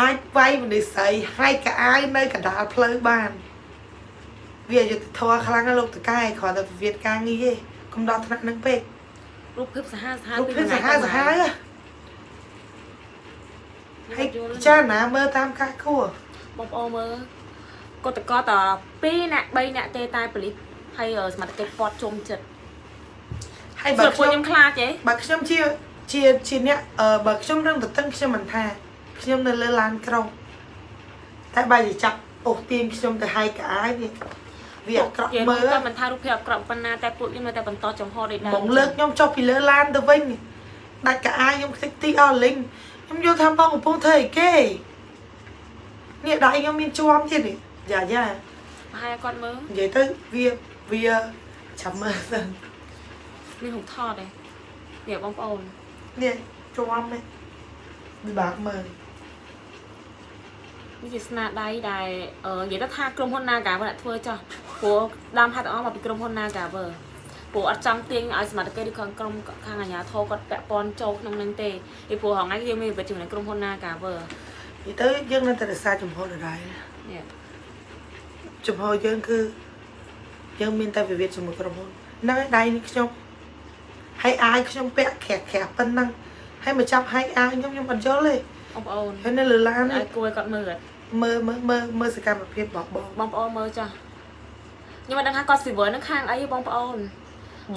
អាចវាយមនុស្សស្រីហើយកៅអាវនៅកណ្ដាលផ្លូវបាន វាអយុត្តិធម៌ខ្លាំងណាស់លោកតកែគ្រាន់តែវិវាទការងារទេកុំដល់ថ្នាក់ហ្នឹងពេករូបភាពសាហាវសាហាវរូបពីភាពថ្ងៃសាហាវសាហាវហ៎ហើហើយយយល់ពិចារណាមើលតាមការគួរបងប្អូនមើល គាត់តកត2នាក់3នាក់ទេតែប៉ូលីសហើយអឺសមត្ថកិច្ចពាត់ជុំចិត្តហើយបើបើពួកខ្ញុំខ្ញុំខ្លាចទេបើខ្ញុំជាជាជាអ្នកអឺបើខ្ញុំរឹងទៅតឹងខ្ញុំមិនថាខ្ញុំនៅលើឡានក្រុងតែបើជាចាប់អូសទាញខ្ញុំទៅហើយកៅអាវនេះវាអាក្រក់និយាយមើលតែមិនថារូបភាពអាក្រក់ប៉ុណ្ណាតែពួកខ្ញុំនៅតែបន្តចំហដូចដែរបងលើកខ្ញុំចុះពីលើឡានទៅវិញដាច់កៅអាវខ្ញុំខ្ទេចទីអស់លីងខ្ញុំយល់ថាបងកំពុងធ្វើអីគេនេះដៃខ្ញុំមានជាប់ទៀតនេះ យ៉ាយ៉ាប្រហែលគាត់មើលនិយាយទៅវាវាចាំមើលសិនមានរូបថតទេនេះបងប្អូននេះជាប់នេះវាបាក់មើលនេះជាស្នាដៃដែលអឺនិយាយទៅថាក្រុមហ៊ុន Nagaver អ្នកធ្វើចោះព្រោះដើមហេតុទាំងអស់មកពីក្រុមហ៊ុន Nagaver ព្រោះអត់ចង់ទាញឲ្យសមត្ថកិច្ចឬខាងក្រុមខាងអាជ្ញាធរគាត់ពាក់ព័ន្ធចូលក្នុងនឹងទេពីព្រោះហងៃយើងមានវិបត្តិជាមួយក្រុមហ៊ុន Nagaver និយាយទៅយើងនៅតែរក្សាចំហដដែលនេះ ចំហយើងគឺយើងមានតែវិវាទជាមួយក្រុមហ៊ុនហ្នឹងហើយដៃនេះខ្ញុំហើយអាយខ្ញុំពាក់ក្រាក់ក្រាក់ប៉ុណ្ណឹងហើយមកចាប់ហើយអាយខ្ញុំខ្ញុំអត់យល់ទេបងប្អូនហើយនៅលើឡាននេះឲ្យគួរឲ្យគាត់មើលអត់មើលមើលមើលមើលសកម្មភាពរបស់បងបងប្អូនមើលចាស់ខ្ញុំមិនដឹងថាគាត់ស៊ីវិលនឹងខាងអីទេបងប្អូន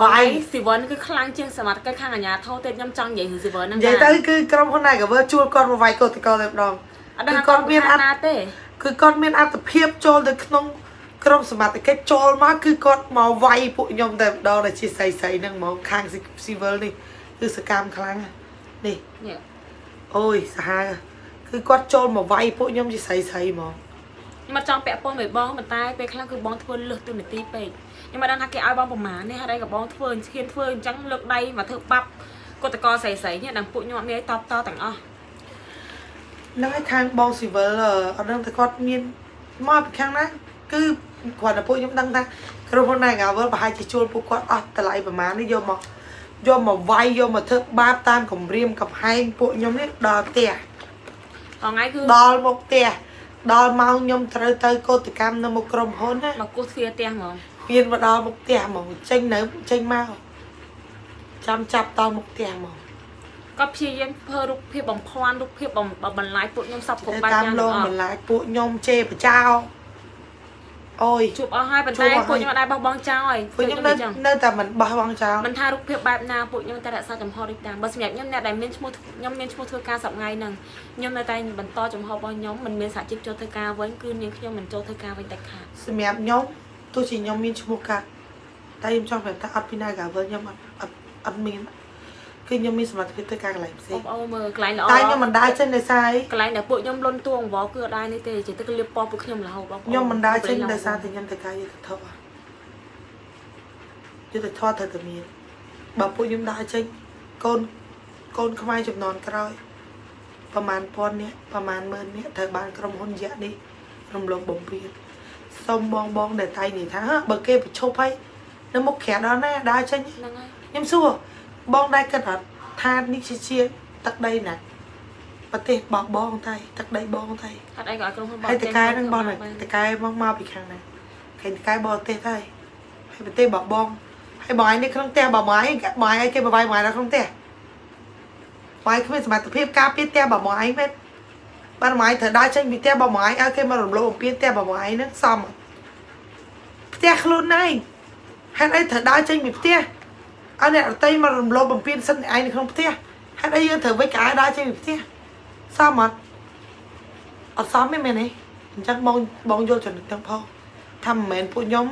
វាយស៊ីវិលគឺខ្លាំងជាងសមត្ថកិច្ចខាងអាជ្ញាធរទេខ្ញុំចង់និយាយរឿងស៊ីវិលហ្នឹងនិយាយទៅគឺក្រុមហ៊ុន Nagaver ជួលគាត់មកវាយកោតកោតែម្ដងអត់ដឹងថាគឺគាត់គាត់មាមាននអអត្ថត់ណាទេគឺគាត់មានអត្ថភាពចូលទៅក្នុង ក្រុមសមត្ថកិច្ចចូលមកគឺគាត់មកវាយពួកខ្ញុំតែម្ដងដែលជាស្រីស្រីហ្នឹងហ្មងខាង civil នេះគឺសកម្មខ្លាំងណាស់នេះនេះអូយសាហាវគឺគាត់ចូលមកវាយពួកខ្ញុំជាស្រីស្រីហ្មងខ្ញុំអត់ចង់ពាក់ព័ន្ធមួយបងប៉ុន្តែពេលខ្លះគឺបងធ្វើលឹះទូនាទីពេកខ្ញុំមិនដឹងថាគេឲ្យបងប្រមាណនេះហើយក៏បងធ្វើឈានធ្វើអញ្ចឹងលើកដៃមកធ្វើបាប់គាត់តកស្រីស្រីនេះដល់ពួកខ្ញុំអត់មានអីតបតទាំងអស់ហ្នឹងហើយខាងបង civil អត់ដឹងតែគាត់មានមកពីខាងណាគឺ គាត់តែពួកខ្ញុំដឹងថាក្រុមហ៊ុន Nagavel ប្រហែលជាជួលពួកគាត់អស់តម្លៃប្រហែលនេះយកមកយកមកវាយយកមកធ្វើបាបតាមគម្រាមកំហែងពួកខ្ញុំនេះដល់ផ្ទះថ្ងៃគឺដល់មកផ្ទះដល់ម៉ោងខ្ញុំត្រូវទៅកោតកម្មនៅមុខក្រុមហ៊ុនណាមកគោះទ្វារផ្ទះហ្មងមានមកដល់មុខផ្ទះហ្មងចេញនៅចេញមកចាំចាប់ដល់មុខផ្ទះហ្មងគាត់ព្យាយាមធ្វើរូបភាពបំភាន់រូបភាពបំបន្លាយពួកខ្ញុំសពគ្រប់បែបតាមយ៉ាងលទាំងងអស់បន្លាចពួកខ្ញុំជេរបចោ អូយជួបអស់ហើយប៉ុន្ជួតែបអស់ហើយពួកខ្ញុំអត់ដែរបោះបង់ចោលហើយពួកខ្ញុំនៅចឹងនៅតែមិនបោះបង់ចោលមិនថារូបភាពបែបណាពួកខ្ញុំតែរក្សាចំហដូចតាមបើសម្រាប់ខ្ញុំអ្នកដែលមានឈ្មោះខ្ញុំមានឈ្មោះធ្វើការសប្ងៃហ្នឹងខ្ញុំនៅតែបន្តចំហរបស់ខ្ញុំមិនមានសហជីពចូលធ្វើការវិញគឺនាងខ្ញុំមិនចូលធ្វើការវិញតែខាតសម្រាប់ខ្ញុំទោះជាខ្ញុំមានឈ្មោះកាត់តែខ្ញុំចង់ប្រាប់ថាអត់ពីណាកាវើខ្ញុំអត់អត់អត់មាន គឺខ្ញុំមានសមត្ថភាពធ្វើការកន្លែងផ្សេបងងប្អូនមើលកន្លែងល្អតែខ្ញុំមិនដើរចេញដោយសារអីកន្លែងដែលពួកខ្ញុំលន់តួអង្វរគឺអត់ដែរនេះទេចេះទឹកលៀបពណ៌ពួកខ្ញុំរហូតបងប្អូនខ្ញុំមិនដើរចេញដោយសារតែខ្ញុំធ្វើការយុទ្ធធម៌យុទ្ធធម៌ត្រូវតែមានបើពួកខ្ញុំដើរចេញកូនកូនខ្មែរចំនួនក្រោយប្រហែលពាន់នាក់ប្រហែលម៉ឺននាក់ត្រូវបានក្រុមហ៊ុនយៈនេះរំលោភបំពានសូមបងបងដែលតែងនិយាយថាហ៎បើគេប្រឈប់ហើយនៅមុខក្រាដល់ណាដើរចេញហ្នឹងហើយខ្ញុំសួរ បងដែរគិតអត់ថានេះជាជាទឹកដីណាប្រទេសបោះបងតែទឹកដីបងតែអត់អីក៏ឲ្យក្រុមហ៊ុនបោះហើយតកែហ្នឹងបងចេញតកែមកមកពីខាងណាគេតកែបរទេសហើយហើយប្រទេសបោះបងហើយបងឯងនេះក្នុងផ្ទះបងឯងបងឯងគេបបាយបងឯងនៅក្នុងផ្ទះបងឯងគ្មានសមត្ថភាពការពារផ្ទះបងឯងមែនបានបងឯងត្រូវដើរចេញពីផ្ទះបងឯងឲ្យគេមករំលោភបំពានផ្ទះបងឯងហ្នឹងសមអត់ផ្ទះខ្លួនឯងហេតុអីត្រូវដើរចេញពីផ្ទះ អត់អ្នករតីមករំលោភបំពានសិទ្ធិឯងនៅក្នុងផ្ទះហេតុអីយើងត្រូវវិចក្អាយដើរចេញពីផ្ទះសមអត់អត់សមទេមែនទេអញ្ចឹងបងបងយល់ចំណុចទាំងផងថាមិនមែនពួកខ្ញុំ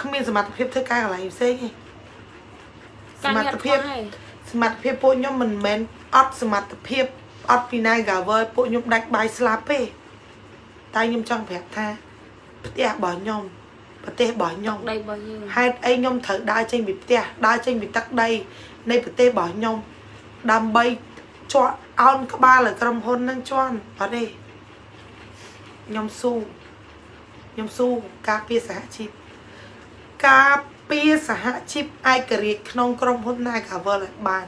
គ្មានសមត្ថភាពធ្វើការកន្លែងផ្សេងទេសការមងារត្ថអត់ភាពខ្វះហើយសមត្ថភាពពួកខ្ញុំមិនមែនអត់សមត្ថភាពអត់ពីណាកាវើពួកខ្ញុំដាច់បាយស្លាប់ទេតែខ្ញុំចង់ប្រាប់ថាផ្ទះរបស់ខ្ញុំ ប្រទេសរបស់ខ្ញុំដីរបស់យើងហេតុអីខ្ញុំត្រូវដើរចេញពីផ្ទះដើរចេញពីទឹកដី នៃប្រទេសរបស់ខ្ញុំដើម្បីជាប់អោនក្បាលឲ្យក្រុមហ៊ុននឹងជន់អត់ទេខ្ញុំស៊ូខ្ញុំស៊ូការពារសហជីពការពារសហជីពឯករាជ្យក្នុងក្រុមហ៊ុន Nagavel ឲ្យបាន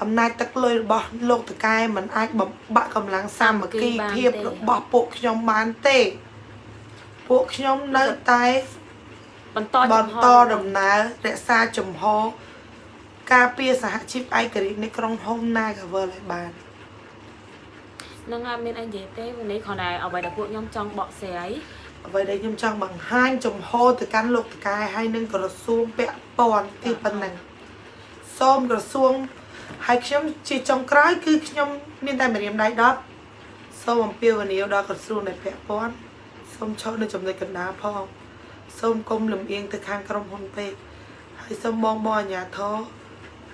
អំណាចទឹកលុយរបស់លោកតកែមិនអាចបំបាក់កម្លាំងសាមគ្គីភាពរបស់ពួកខ្ញុំបានទេ ពួកខ្ញុំនៅតែបន្តបចំនហតដំណើររក្សាជំហរការពារសហជីពឯករាជ្យនៃក្រុងហ៊ុន Nagavel ឲ្យបានហ្នឹងហើយមានអីនិយាយទេวันនេះគ្រាន់តែអ្វីដែលពួកខ្ញុំចង់បកស្រាយអ្វីដែលខ្ញុំចង់បង្ហាញជំហរទៅកាន់លោកតកែហើយនឹងក្រសួងពាក់ព័ន្ធគឺប៉ុណ្ណឹងសូមក្រសួងហើយខ្ញុំជាចុងក្រោយគឺខ្ញុំមានតែម្រាមដៃ10សូមអំពាវនាវដល់ក្រសួងដែលពាក់ព័ន្ធ សូមឈរនៅចំណុចកណ្ដាលផងសូមកុំលំអៀងទៅខាងក្រុមហ៊ុនពេកហើយសូមបងបងអាជ្ញាធរ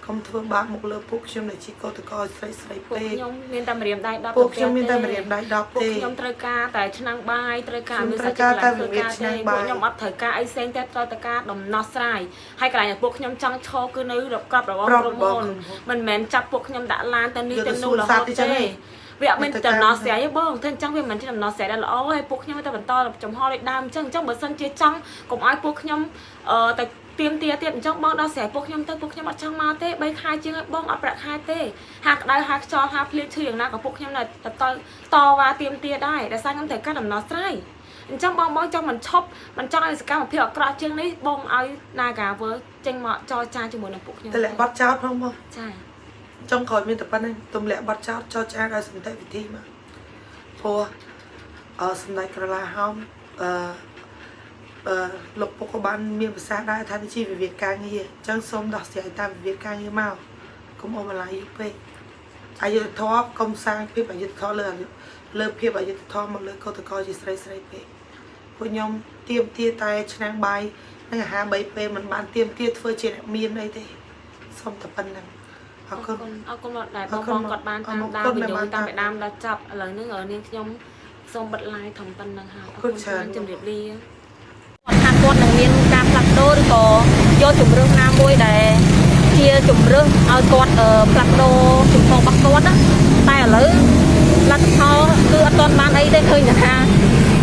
កុំធ្វើបាបមកលើពួកខ្ញុំដែលជាកោតក្រស្រីស្រីពួកពេកខ្ញុំមានតែម្រាមដៃ10ពួកខ្ញុំមានតែម្រាមដៃ10ពួកទេខ្ញុំត្រូវការតែឆ្នាំងបាយត្រូវការខ្ញុំមានត្រូវសាច់ការចិត្តតែឡើងធ្វើការឆ្នាំទេងបាយពួកខ្ញុំអត់ត្រូវការអីផ្សេងទេត្រូវតែការដំណោះស្រាយហើយកន្លែងដែលពួកខ្ញុំចង់ឈរគឺនៅរកក្របរបស់ក្របក្រុមរបស់ហ៊ុនក្រុមហ៊ុនមិនមែនចាប់ពួកខ្ញុំដាក់ឡានទៅនេះយកទៅទៅនោះសួនរសហូត្វតទេចឹងទេទេ វាអត់មានទៅតាមដំណោះស្រាយទេបងធ្វើអញ្ចឹងវាមិនជាដំណោះស្រាយដែលល្អហើយពួកខ្ញុំតែបន្តចំហដូចដើមអញ្ចឹងអញ្ចឹងបើសិនជាចង់កុំឲ្យពួកខ្ញុំអឺតែទៀមទាទៀតអញ្ចឹងបងដោះស្រាយពួកខ្ញុំទៅពួកខ្ញុំអត់ចង់មកទេ3ខែជាងហើយបងអត់ប្រាក់ខែទេហាក្តៅហាខ្យល់ហាភ្លៀងឈឺយ៉ាងណាក៏ពួកខ្ញុំនៅទៅតវ៉ាទៀមទាដែរដោយសារខ្ញុំត្រូវការដំណោះស្រាយអញ្ចឹងបងបងចង់មិនឈប់មិនចង់ឲ្យសកម្មភាពអាក្រក់ជាងនេះបងឲ្យ Naga World ចេញមកចរចាជាមួយនឹងពួកខ្ញុំតែលាក់បាត់ចោលផងមកចា ចុងក្រោយមានតែប៉ុណ្្នឹងទម្លាក់បាត់ចោលចោលចាឲ្យសន្តិវិធីមកព្រោះអឺសម្ដេចក្រឡាហោមអឺអឺលោកពុកក៏បានមានប្រសាសន៍ដែរថានេះជាវិវាទការងារអញ្ចឹងសូមដោះស្រាយតាមវិវាទការងារមកកុំអមឡាយយូរពេកអយុធធម៌កុំសាងភាពអយុធធម៌លើលើភាពអយុធធម៌មកលើកោតក្រជាស្រីស្រីពេកពួកខ្ញុំទៀមទាតែឆ្នាំងបាយនិងអាហារ3ពេលមិនបានទៀមទាធ្វើជាអ្នកមានអីទេសូមតែប៉ុណ្្នឹង អអររគុគុណណអរគុណមកដែរអបងរគុបណងគាត់បានអតាមរគុដានណវីដេអូដែលបានតាមតាមពីដើមដល់ចប់ឥឡូវហ្នឹងនាងខ្ញុំសូមបិទ live ធំប៉ុណ្្នឹងហើយអរគុគុណណច្រើនច្រើនជម្រាបលាគាត់ថាគាត់នឹងមានការផ្លាស់ប្ដូរឬក៏យកជំរឿនណាមួយដែលជាជំរឿនឲ្យគាត់អឺផ្លាស់ប្ដូរជំពងរបស់គាត់ណាតែឥឡូវលទ្ធផលគឺអត់ទាន់បានអីទេឃើញតែថា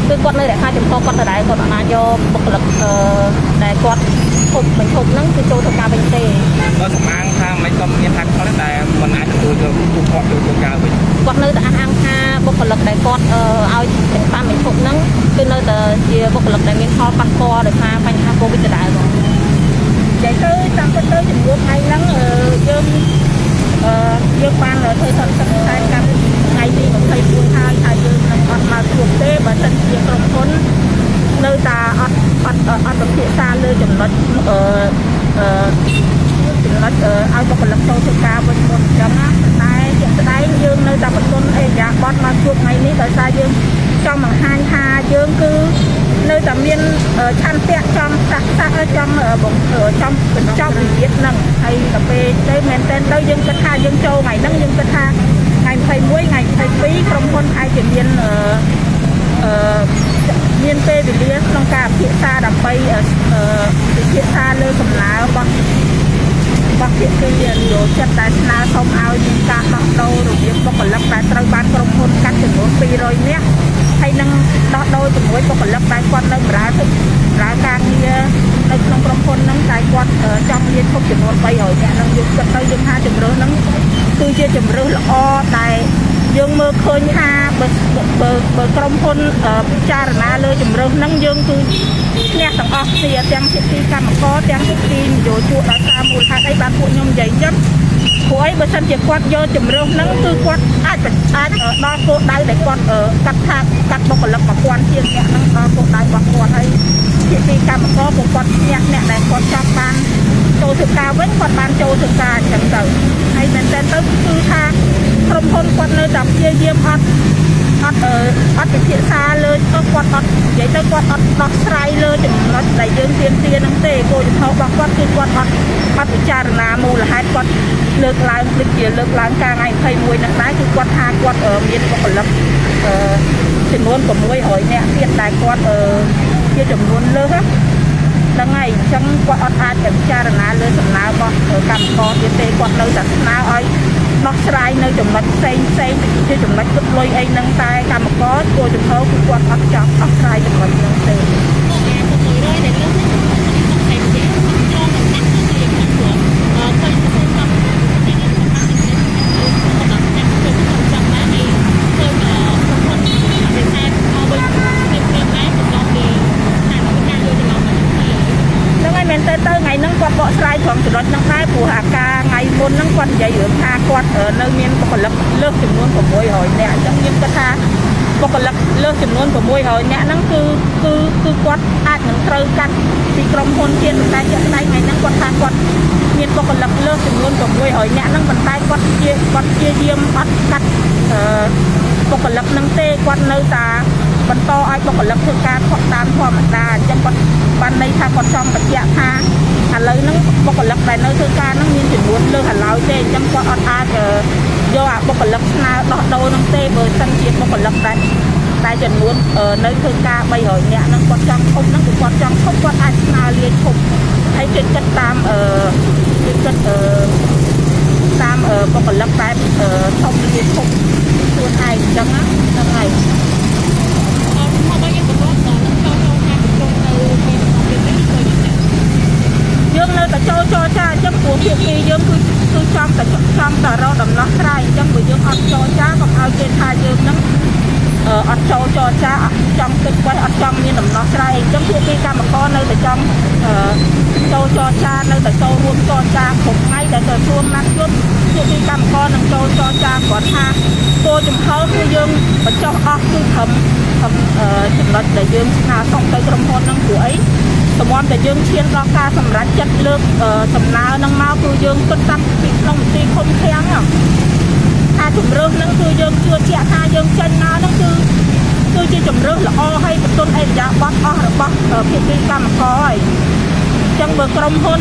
គឺគាត់នៅរក្សាចំហគាត់ដដែលគាត់អត់អាចយកបុគ្គលិកអឺដែលគាត់ ធប់បញ្ឈប់ហ្នឹងគឺចូលធ្វើការវិញទេបើសំអាងថាមិនក៏មានហាក់ផលតែមិនអាចទទួលយកពួកគាត់ចូលធ្វើការវិញគាត់នៅតែអះអាងថាបុគ្គលិកដែលគាត់ឲ្យបានបញ្ឈប់ហ្នឹងគឺនៅតែជាបុគ្គលិកដែលមានផលប៉ះពាល់ដោយសារបញ្ហា Covid ដដែលបងចឹងទៅតាមពិតទៅជំនួសថ្ងៃហ្នឹងយើងយើងបានធ្វើសន្និសីទការកម្មថ្ងៃទី1 សិនជាគាត់យកជំរឿនហ្នឹងគឺគាត់អាចអាចដល់គោលដៅដែលគាត់កាត់ថាកាត់បុគ្គលិក1000ជាងអ្នកហ្នឹងដល់គោលដៅរបស់គាត់ហើយភាគីកម្មករពួកគាត់ឈ្នះអ្នកដែលគាត់ចង់បានចូលធ្វើការវិញគាត់បានចូលធ្វើការអញ្ចឹងទៅហើយមែនតើទៅគឺថាក្រុមហ៊ុនគាត់នៅតែព្យាយាមអត់ អត់អត់ពិភាក្សាលើគាត់អត់និយាយទៅគាត់អត់ដោះស្រាយលើចំណុចដែលយើងទៀមទាហ្នឹងទេគោលជំហររបស់គាត់គឺគាត់អត់អត់ពិចារណាមូលហេតុគាត់លើកឡើងដូចជាលើកឡើងការថ្ងៃ21ហ្នឹងដែរគឺគាត់ថាគាត់មានបុគ្គលិកចំនួន600នាក់ទៀតដែលគាត់ជាចំនួនលើសហ្នឹងហើយអញ្ចឹងគាត់អត់អាចពិចារណាលើសំណើរបស់កម្មករទៀតទេគាត់នៅតែស្នើឲ្យ ដោះស្រាយនៅចំណុចផ្សេងផ្សេងជាចំណុចគិតលុយអីហ្នឹងតែកម្មករគួរចំហគឺគាត់អត់ចង់ដោះស្រាយចំណុចហ្នឹងទេមែនទៅទៅថ្ងៃហ្នឹងគាត់បកស្រាយត្រង់ចំណុចហ្នឹងដែរព្រោះអាការថ្ងៃមុនហ្នឹងគាត់និយាយរឿងថាគាត់ នៅមានបុគ្គលិកលើសចំនួន600នាក់អញ្ចឹងខ្ញុំគិតថាបុគ្គលិកលើសចំនួន600នាក់ហ្នឹងគឺគឺគឺគាត់អាចនឹងត្រូវកាត់ពីក្រុមហ៊ុនទៀតតែជាក់ស្ដែងថ្ងៃហ្នឹងគាត់ថាគាត់មានបុគ្គលិកលើសចំនួន600នាក់ហ្នឹងប៉ុន្តែគាត់ជាគាត់ជាយាមអត់កាត់អឺបុគ្គលិកហ្នឹងទេគាត់នៅតែ បន្តឲ្យបុគ្គលិកធ្វើការខុសតាមធម្មតាអញ្ចឹងគាត់បានន័យថាគាត់ចង់បញ្ជាក់ថាឥឡូវហ្នឹងបុគ្គលិកដែលនៅធ្វើការហ្នឹងមានចំនួនលើសឥឡូវទេអញ្ចឹងគាត់អត់អាចយកអាបុគ្គលិកស្នើដោះដូរហ្នឹងទេបើសិនជាបុគ្គលិកដែលតែចំនួននៅធ្វើការ300នាក់ហ្នឹងគាត់ចង់ឈប់ហ្នឹងគឺគាត់ចង់ឈប់គាត់អាចស្នើលាឈប់ហើយគេគិតតាមអឺគេគិតអឺតាមបុគ្គលិកតែឈប់លាឈប់ខ្លួនឯងអញ្ចឹងហ្នឹងហើយ យើងនៅតែចូលចរចាអញ្ចឹងព្រោះភាគីយើងគឺគឺចង់តែចង់តែរកដំណោះស្រាយអញ្ចឹងបើយើងអត់ចរចាកុំឲ្យគេថាយើងនឹងអត់ចូលចរចាអត់ចង់គិតໄວអត់ចង់មានដំណោះស្រាយអញ្ចឹងភាគីកម្មករនៅតែចង់ចូលចរចានៅតែចូលរួមចរចាគ្រប់ថ្ងៃដែលក្រសួងណាត់យុទ្ធភាគីកម្មករនឹងចូលចរចាគាត់ថាគោលចំហគឺយើងបញ្ចុះអស់គឺត្រឹមចំណុចដែលយើងស្នើសុំទៅក្រុមហ៊ុននឹងព្រោះអី សម្រាប់តែយើងឈានដល់ការសម្រេចចិត្តលើកដំណើរនឹងមកគឺយើងគិតតាំងពីក្នុងមន្ទីរឃុំឃាំងថាជំរឿនហ្នឹងគឺយើងជឿជាក់ថាយើងចេញមកហ្នឹងគឺគឺជាជំរឿនល្អហើយបន្ទុនអេរយាប័តអស់របស់ភាគីកម្មករហើយអញ្ចឹងបើក្រុមហ៊ុន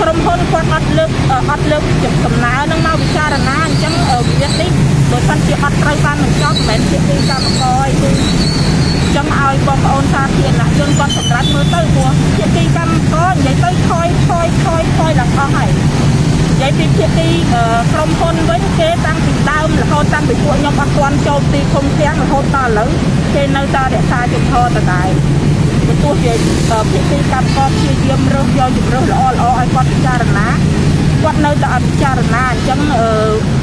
ក្រុមហ៊ុនគាត់អត់លើកអត់លើកដំណើរនឹងមកពិចារណាអញ្ចឹងវិវាទនេះបើសិនជាអត់ត្រូវបានបញ្ចប់មិនមែនភាគីកម្មករឯងគឺ ចង់ឲ្យបងប្អូនសាធារណជនគាត់សម្រាប់មើលទៅព្រោះភាគីកម្មករនិយាយទៅថយថយថយថយដល់អស់ហើយនិយាយពីភាគីក្រុមហ៊ុនវិញគេតាំងពីដើមរហូតតាំងពីពួកខ្ញុំអត់ទាន់ចូលទីឃុំឃាំងរហូតដល់ឥឡូវគេនៅតែរក្សាជំហរដដែលបើទោះជាភាគីកម្មករព្យាយាមរើសយកជំរើសល្អល្អឲ្យគាត់ពិចារណាគាត់នៅតែអត់ពិចារណាអញ្ចឹងអឺ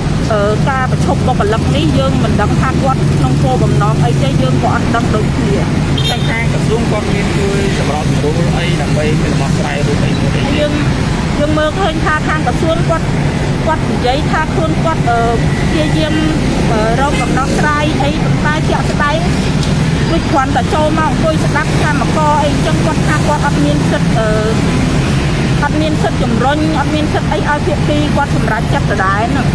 ការប្រឈប់បុគ្គលិកនេះយើងមិនដឹងថាគាត់ក្នុងគោលបំណងអីទេយើងក៏អត់ដឹងដូចគ្នាតែថាក្រសួងគាត់មានជួយសម្របសម្រួលអីដើម្បីទៅដោះស្រាយរឿងអីមួយទេយើងយើងមើលឃើញថាខាងក្រសួងគាត់គាត់និយាយថាខ្លួនគាត់ព្យាយាមរកដំណោះស្រាយអីប៉ុន្តែជាក់ស្ដែងដូចគ្រាន់តែចូលមកអង្គុយស្ដាប់កម្មករអីអញ្ចឹងគាត់ថាគាត់អត់មានសិទ្ធអឺអត់មានសិទ្ធិជំរុញអត់មានសិទ្ធិអីឲ្យភាគីគាត់សម្រេចចិត្តដដែលហ្នឹង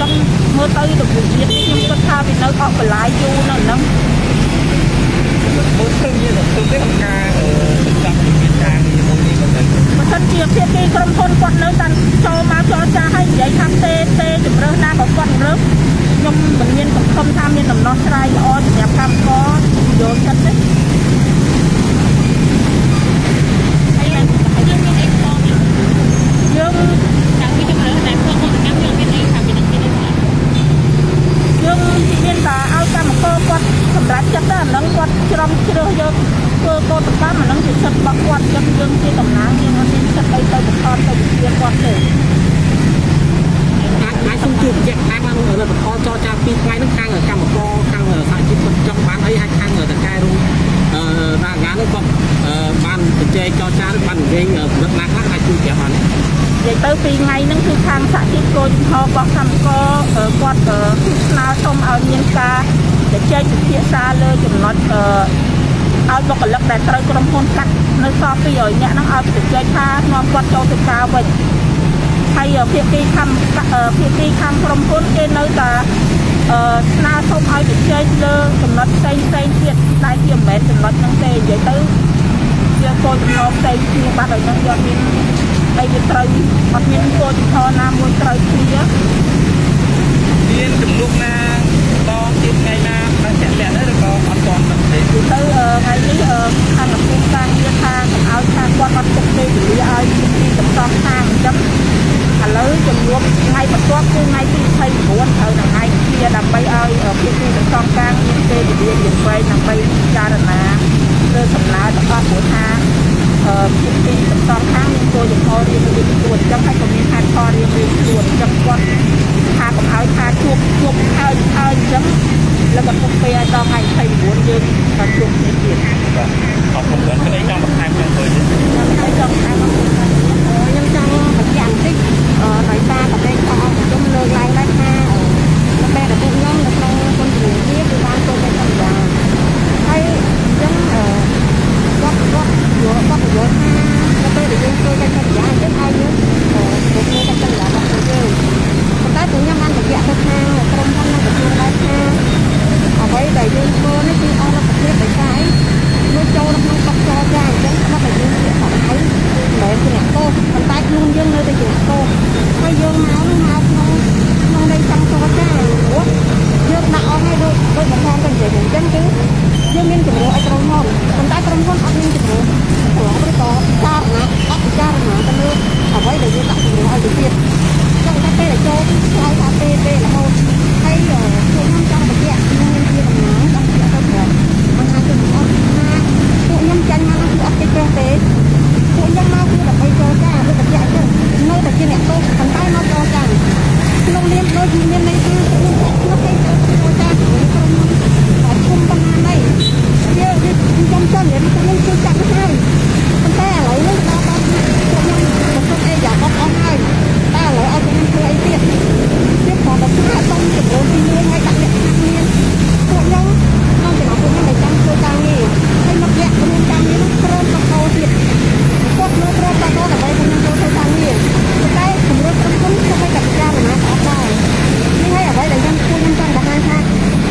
ចឹងមើលទៅទៅវិជាខ្ញុំគិតថាវានៅអស់បន្លាយយូរនៅហ្នឹងមើលឃើញមានទៅទេក្នុងការអឺចាប់មានការងារមួយនេះក៏ទៅបើសិនជាភាគីក្រុមហ៊ុនគាត់នៅតែចូលមកចរចាឲ្យនិយាយថាទេទេជំរើសណាក៏គាត់រើសខ្ញុំមិនមានសង្ឃឹមថាមានដំណោះស្រាយល្អសម្រាប់កម្មករយកចិត្តទេហើយយើងយើងមានអីផងនេះយើង តាំងពីជំរឿនតែធ្វើមកកម្មយើងមានអីថាពីនឹងមានអីខ្លះ យើង មានតែឲ្យកម្មករគាត់សម្រេចចិត្តតែអាហ្នឹងគាត់ច្រំជ្រើសយកធ្វើកោតកម្មអាហ្នឹងជាសិទ្ធិរបស់គាត់ចឹងយើងជាតំណាងយើងអត់មានសិទ្ធិអីទៅបង្ខំទៅវិជាគាត់ទេអាចអាចសុំជួបជាក់ខាងបាននៅបន្តចរចាពីថ្ងៃហ្នឹងខាងកម្មករខាងសហជីពគាត់ចង់បានអីហើយខាងតកែរោងអឺតាងាហ្នឹងគាត់អឺបានជជែកចរចាឬបាននិយាយកម្រិតណាខ្លះអាចជួយប្រាប់បាននិយាយទៅពីថ្ងៃហ្នឹងគឺខាងសហជីពគោលចំហរបស់កម្មករអឺគាត់អឺគឺស្នើសុំឲ្យមានការ ជជែកពិភាក្សាលើចំណុចអឺឲ្យបុគ្គលិកដែលត្រូវក្រុមហ៊ុនកាត់នៅសល់200នាក់ហ្នឹងឲ្យជជែកថានាំគាត់ចូលទៅការវិញហើយភាគីខាងអឺភាគីខាងក្រុមហ៊ុនគេនៅតែអឺស្នើសុំឲ្យជជែកលើចំណុចផ្សេងផ្សេងទៀតដែលជាមិនមែនចំណុចហ្នឹងទេនិយាយទៅជាគោលចំហផ្សេងគ្នាបាត់ហើយហ្នឹងយកមានអីវាត្រូវអត់មានគោលចំហណាមួយត្រូវគ្នាមានចំនួនណាតទៀតថ្ងៃណា បានចាក់លាក់ទៅឬក៏អត់ទាន់ទេទៅអឺថ្ងៃនេះអឺខាងកំពុងការងារថាកុំឲ្យថាគាត់អត់ទុកពេលវេលាឲ្យពីទីតំសំខាងអញ្ចឹងឥឡូវចំនួនថ្ងៃបន្ទាប់គឺថ្ងៃទី29ត្រូវនឹងថ្ងៃ kia ដើម្បីឲ្យភាគីតំសំខាងមានពេលវេលារៀងវែងដើម្បីពិចារណាលើសំណើទាំងអស់ព្រោះថា អឺភាគីតំសំខាងមានគោលចំហរៀងរៀងខ្លួនអញ្ចឹងហើយក៏មានហេតុផលរៀងរៀងខ្លួនអញ្ចឹងគាត់ថាកុំឲ្យថាជួបជួបហើយហើយអញ្ចឹងแล้วก็ទុកពេលដល់ថ្ងៃ29យើងក៏ជួបគ្នាទៀត បាទអរគុណច្រើនគ្នាចង់បន្ថែមយ៉ាងទៅទេ ខ្ញុំហើយចង់ថាខ្ញុំចង់បញ្ជាក់បន្តិចអឺដោយសារប្រទេសផងខ្ញុំលើកឡើងដែរថាប្រទេសរបស់ខ្ញុំនៅក្នុងគុណជំនាញនេះគឺបានចូលទៅសន្យាហើយអញ្ចឹងអឺ គាត់គាត់យកគាត់យល់ថានៅពេលដែលយើងចូលទៅសន្យាអញ្ចឹងឲ្យយើងអឺទៅគ្នាទៅសន្យារបស់ពួកយើងប៉ុន្តែពួកខ្ញុំបានបញ្ជាក់ទៅខាងក្រុមហ៊ុននិងក្រសួងដែរថាអ្វីដែលយើងធ្វើនេះគឺអស់រដ្ឋភាពដោយសារអីយើងចូលនៅក្នុងកฎចរចាអញ្ចឹងគាត់តែយើងជាបដៅមិនមែនជាអ្នកទោសប៉ុន្តែខ្លួនយើងនៅតែជាអ្នកទោសហើយយើងមកនឹងមកក្នុងក្នុងន័យចង់ចរចាព្រោះយើងដាក់អស់ហើយដូចដូចបងផងទៅនិយាយអញ្ចឹងគឺយើងមានជំរឿឲ្យក្រុមហ៊ុនប៉ុន្តែក្រុមហ៊ុនអត់មានជំរឿព្រោះឬក៏ចារណាអត់ពិចារណាទៅលើអ្វីដែលយើងដាក់ជំរឿឲ្យទៅទៀតចង់តែពេលដែលចូលឆ្លើយថាពេលពេលរហូតហើយពួកខ្ញុំចង់បញ្ជាក់ខ្ញុំមានជាដំណើរចង់បញ្ជាក់ទៅប្រាប់មិនថាគឺអត់ថាពួកខ្ញុំចាញ់មកគឺអត់គេចេះទេពួកខ្ញុំមកគឺដើម្បីចរចាឬបញ្ជាក់ចឹងនៅតែជាអ្នកទោសប៉ុន្តែមកចរចាក្នុងនាមដូចមានន័យថាខ្ញុំខ្ញុំគេចរចាជាមួយក្រុមហ៊ុនគុំប៉ុណ្ណានេះយើងខ្ញុំចង់និយាយថាខ្ញុំជួយចាក់ទៅហើយប៉ុន្តែឥឡូវនេះដល់ដល់ពួកខ្ញុំប្រកបអីយ៉ាបត់អស់ហើយតែឥឡូវឲ្យពួកខ្ញុំធ្វើអីទៀតទៀតគ្រាន់តែថាសុំចំនួនទី1ហើយដាក់លក្ខណៈមានពួកខ្ញុំក្នុងចំណោមពួកខ្ញុំដែលចង់ធ្វើការងារហើយមកលាក់រួមការងារនោះព្រមបន្តទៀតគាត់នៅព្រមបន្តដើម្បីពួកខ្ញុំចូលធ្វើការងារប៉ុន្តែជំរឿក្រុមហ៊ុនក៏ឲ្យតែពិចារណាអត់ដែរនេះហើយអ្វីដែលខ្ញុំពួកខ្ញុំចង់បង្ហាញថា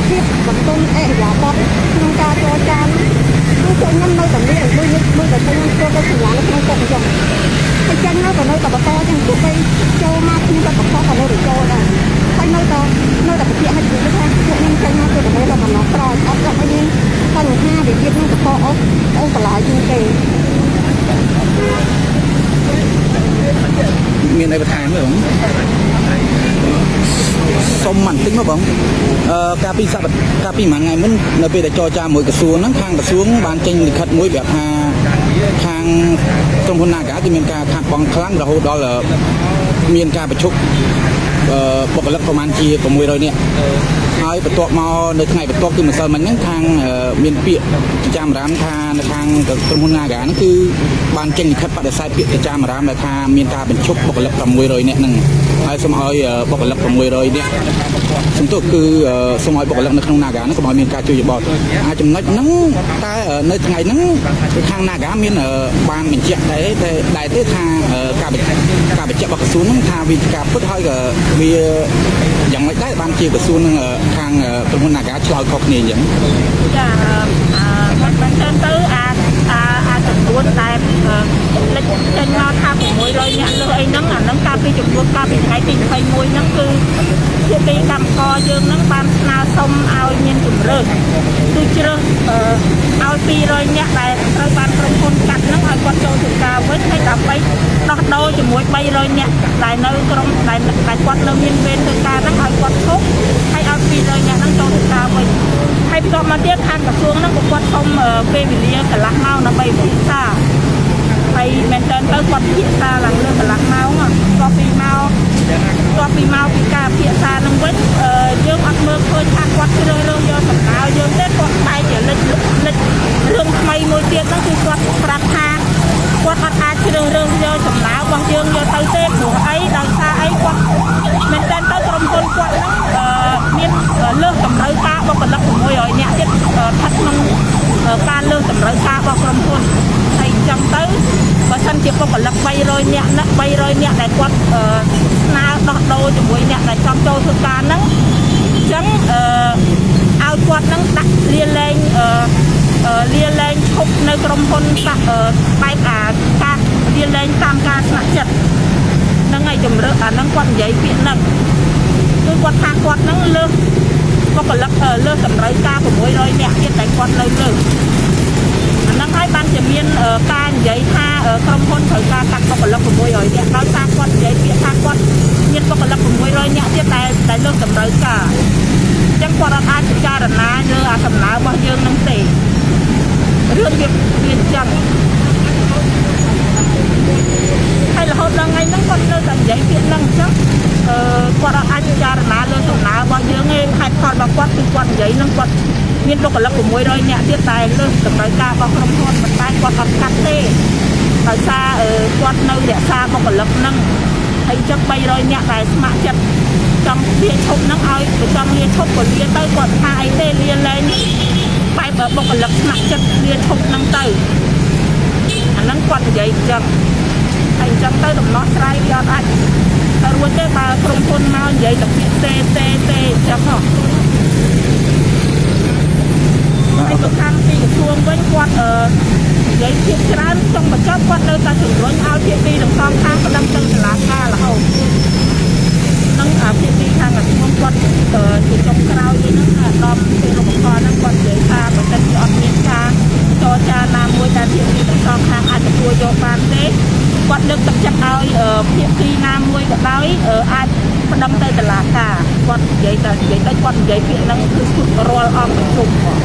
ភាពបន្ទន់អេយ៉ាបត់ក្នុងការចរចាគឺពួកខ្ញុំនៅតែមានដូចដូចតែពួកខ្ញុំចូលទៅសម្លាញ់នៅក្នុងគុកអញ្ចឹងហើយចេញមកក៏នៅតែបន្តចឹងទោះបីចូលមកខ្ញុំក៏បន្តក៏នៅតែចូលដែរហើយនៅតែនៅតែបញ្ជាក់ឲ្យជួយថាពួកខ្ញុំចេញមកគឺដើម្បីដល់ដំណោះស្រាយអត់ដល់ឲ្យមានបញ្ហាវិវាទនឹងបន្តអស់អូបន្លាយជាងគេ មា នអីបន្ថែមទេបងសុំបន្តិចមកបងអឺកាលពីសប្តាហ៍កាលពីមួយថ្ងៃមុននៅពេលដែលចរចាមួយក្រសួងហ្នឹងខាងក្រសួងបានចេញលិខិតមួយប្រាប់ថាខាងក្រុមហ៊ុន Naga គឺមានការខាត់បងខ្លាំងរហូតដល់មានការប្រជុំអឺបុគ្គលិកប្រហែលជា600នាក់ ហើយបន្ទាប់មកនៅថ្ងៃបន្ទាប់គឺម្សិលមិញហ្នឹងខាងអឺមានពាក្យចាមអារាមថានៅខាងក្រុមហ៊ុន Naga ហ្នឹងគឺបានចេញលិខិតបដិសេធពាក្យទៅចាមអារាមដែលថាមានការបញ្ឈប់បុគ្គលិក600នាក់ហ្នឹងហើយសូមឲ្យបុគ្គលិក600នាក់សំទោសគឺសូមឲ្យបុគ្គលិកនៅក្នុង Naga ហ្នឹងកុំឲ្យមានការជួយយោបល់អាចចំណុចហ្នឹងតែនៅថ្ងៃហ្នឹងខាង Naga មានបានបញ្ជាក់ដែរតែដែរទេថាការបញ្ជាក់ការបញ្ជាក់របស់ក្រសួងហ្នឹងថាវាការពិតហើយក៏វាយ៉ាងម៉េចដែរបានជាក្រសួងនឹងខាងក្រុមហ៊ុន Naga ឆ្លើយខុសគ្នាអញ្ចឹងចាអឺគាត់បានទៅទៅអាអាអាចំនួនដែលលេចចេញមកថា600នាក់លើអីហ្នឹងអាហ្នឹងកាលពីចំនួនកាលពីថ្ងៃទី21ហ្នឹងគឺ ជាទីកម្មករយើងហ្នឹងបានស្នើសុំឲ្យមានជំរើសគឺជ្រើសអឺឲ្យ200នាក់ដែលត្រូវបានក្រុមហ៊ុនកាត់ហ្នឹងឲ្យគាត់ចូលធ្វើការវិញហើយដើម្បីដោះដូរជាមួយ300នាក់ដែលនៅក្រុមដែលដែលគាត់នៅមានវេនធ្វើការហ្នឹងឲ្យគាត់ឈប់ហើយឲ្យ200នាក់ហ្នឹងចូលធ្វើការវិញហើយបន្ទាប់មកទៀតខាងក្រសួងហ្នឹងក៏គាត់សុំពេលវេលាកន្លះម៉ោងដើម្បីពិភាក្សាហើយមែនតើទៅគាត់ពិភាក្សាឡើងលើកន្លះម៉ោងក៏ពីមកក៏ ពីមកពីការពិភាក្សានឹងវិញយើងអត់មើលឃើញថាគាត់ជ្រើសរើសយកសំដៅយើងទេគាត់បែរជាលិចលិចរឿងថ្មីមួយទៀតហ្នឹងគឺគាត់ប្រាប់ថាគាត់អត់អាចជ្រើសរើសយកសំដៅរបស់យើងយកទៅទេព្រោះអីដោយសារអីគាត់មែនតើទៅក្រុមហ៊ុនគាត់ហ្នឹងមានលើសតម្រូវការបុគ្គលិក600នាក់ទៀតស្ថិតក្នុងការលើសតម្រូវការរបស់ក្រុមហ៊ុនហើយអញ្ចឹងទៅបើសិនជាបុគ្គលិក300នាក់ណា300នាក់ដែលគាត់ស្នើដោះដូរជាមួយអ្នកដែលចង់ចូលធ្វើការហ្នឹងអញ្ចឹងអឺឲ្យគាត់ហ្នឹងដាក់លាលែងអឺលាលែងឈប់នៅក្រុមហ៊ុនសាក់បែបអាការលាលែងតាមការស្នាក់ចិត្តហ្នឹងហើយជំរឿអាហ្នឹងគាត់និយាយពាក្យហ្នឹងគឺគាត់ថាគាត់ហ្នឹងលើសបុគ្គលិកលើសតម្រូវការ600នាក់ទៀតតែគាត់នៅលើ អាហ្នឹងហើយបានជាមានការនិយាយថាក្រុមហ៊ុនត្រូវការកាត់បុគ្គលិក600នាក់ដោយសារគាត់និយាយពាក្យថាគាត់មានបុគ្គលិក600នាក់ទៀតតែតែលើសតម្រូវការអញ្ចឹងគាត់អាចពិចារណាលើអាសំណើរបស់យើងនឹងទេរឿងវាវាអញ្ចឹងហើយរហូតដល់ថ្ងៃហ្នឹងគាត់នៅតែនិយាយពាក្យហ្នឹងអញ្ចឹងអឺគាត់អាចពិចារណាលើសំណើរបស់យើងឯងហេតុផលរបស់គាត់គឺគាត់និយាយហ្នឹងគាត់ មានបុគ្គលិក600នាក់ទៀតតែលើសតម្រូវការរបស់ក្រុមហ៊ុនប៉ុន្តែគាត់អត់កាត់ទេដោយសារគាត់នៅរក្សាបុគ្គលិកហ្នឹងហើយចឹង300នាក់ដែលស្ម័គ្រចិត្តចង់លាឈប់ហ្នឹងឲ្យបើចង់លាឈប់ក៏លាទៅគាត់ថាអីទេលាលែងបែបបុគ្គលិកស្ម័គ្រចិត្តលាឈប់ហ្នឹងទៅអាហ្នឹងគាត់និយាយអញ្ចឹងហើយអញ្ចឹងទៅដំណោះស្រាយវាអត់អាចទៅរួចទេបើក្រុមហ៊ុនមកនិយាយតែពាក្យទេទេទេអញ្ចឹងហ៎ ហើយទៅខាងទីក្រសួងវិញគាត់អឺនិយាយភាគច្រើនចង់បញ្ចប់គាត់នៅតែជំរុញឲ្យភាគីទាំងសងខាងប្តឹងទៅតុលាការរហូតនឹងអាភាគីខាងក្រសួងគាត់ជាចុងក្រោយនេះហ្នឹងអាដាមពេលរំខានហ្នឹងគាត់និយាយថាបើសិនជាអត់មានការចរចាណាមួយដែលភាគីទាំងសងខាងអាចទទួលយកបានទេគាត់លើកទឹកចិត្តឲ្យភាគីណាមួយក៏ដោយអាចប្តឹងទៅតុលាការគាត់និយាយតែនិយាយទៅគាត់និយាយពាក្យហ្នឹងគឺជុំរាល់អង្គប្រជុំគាត់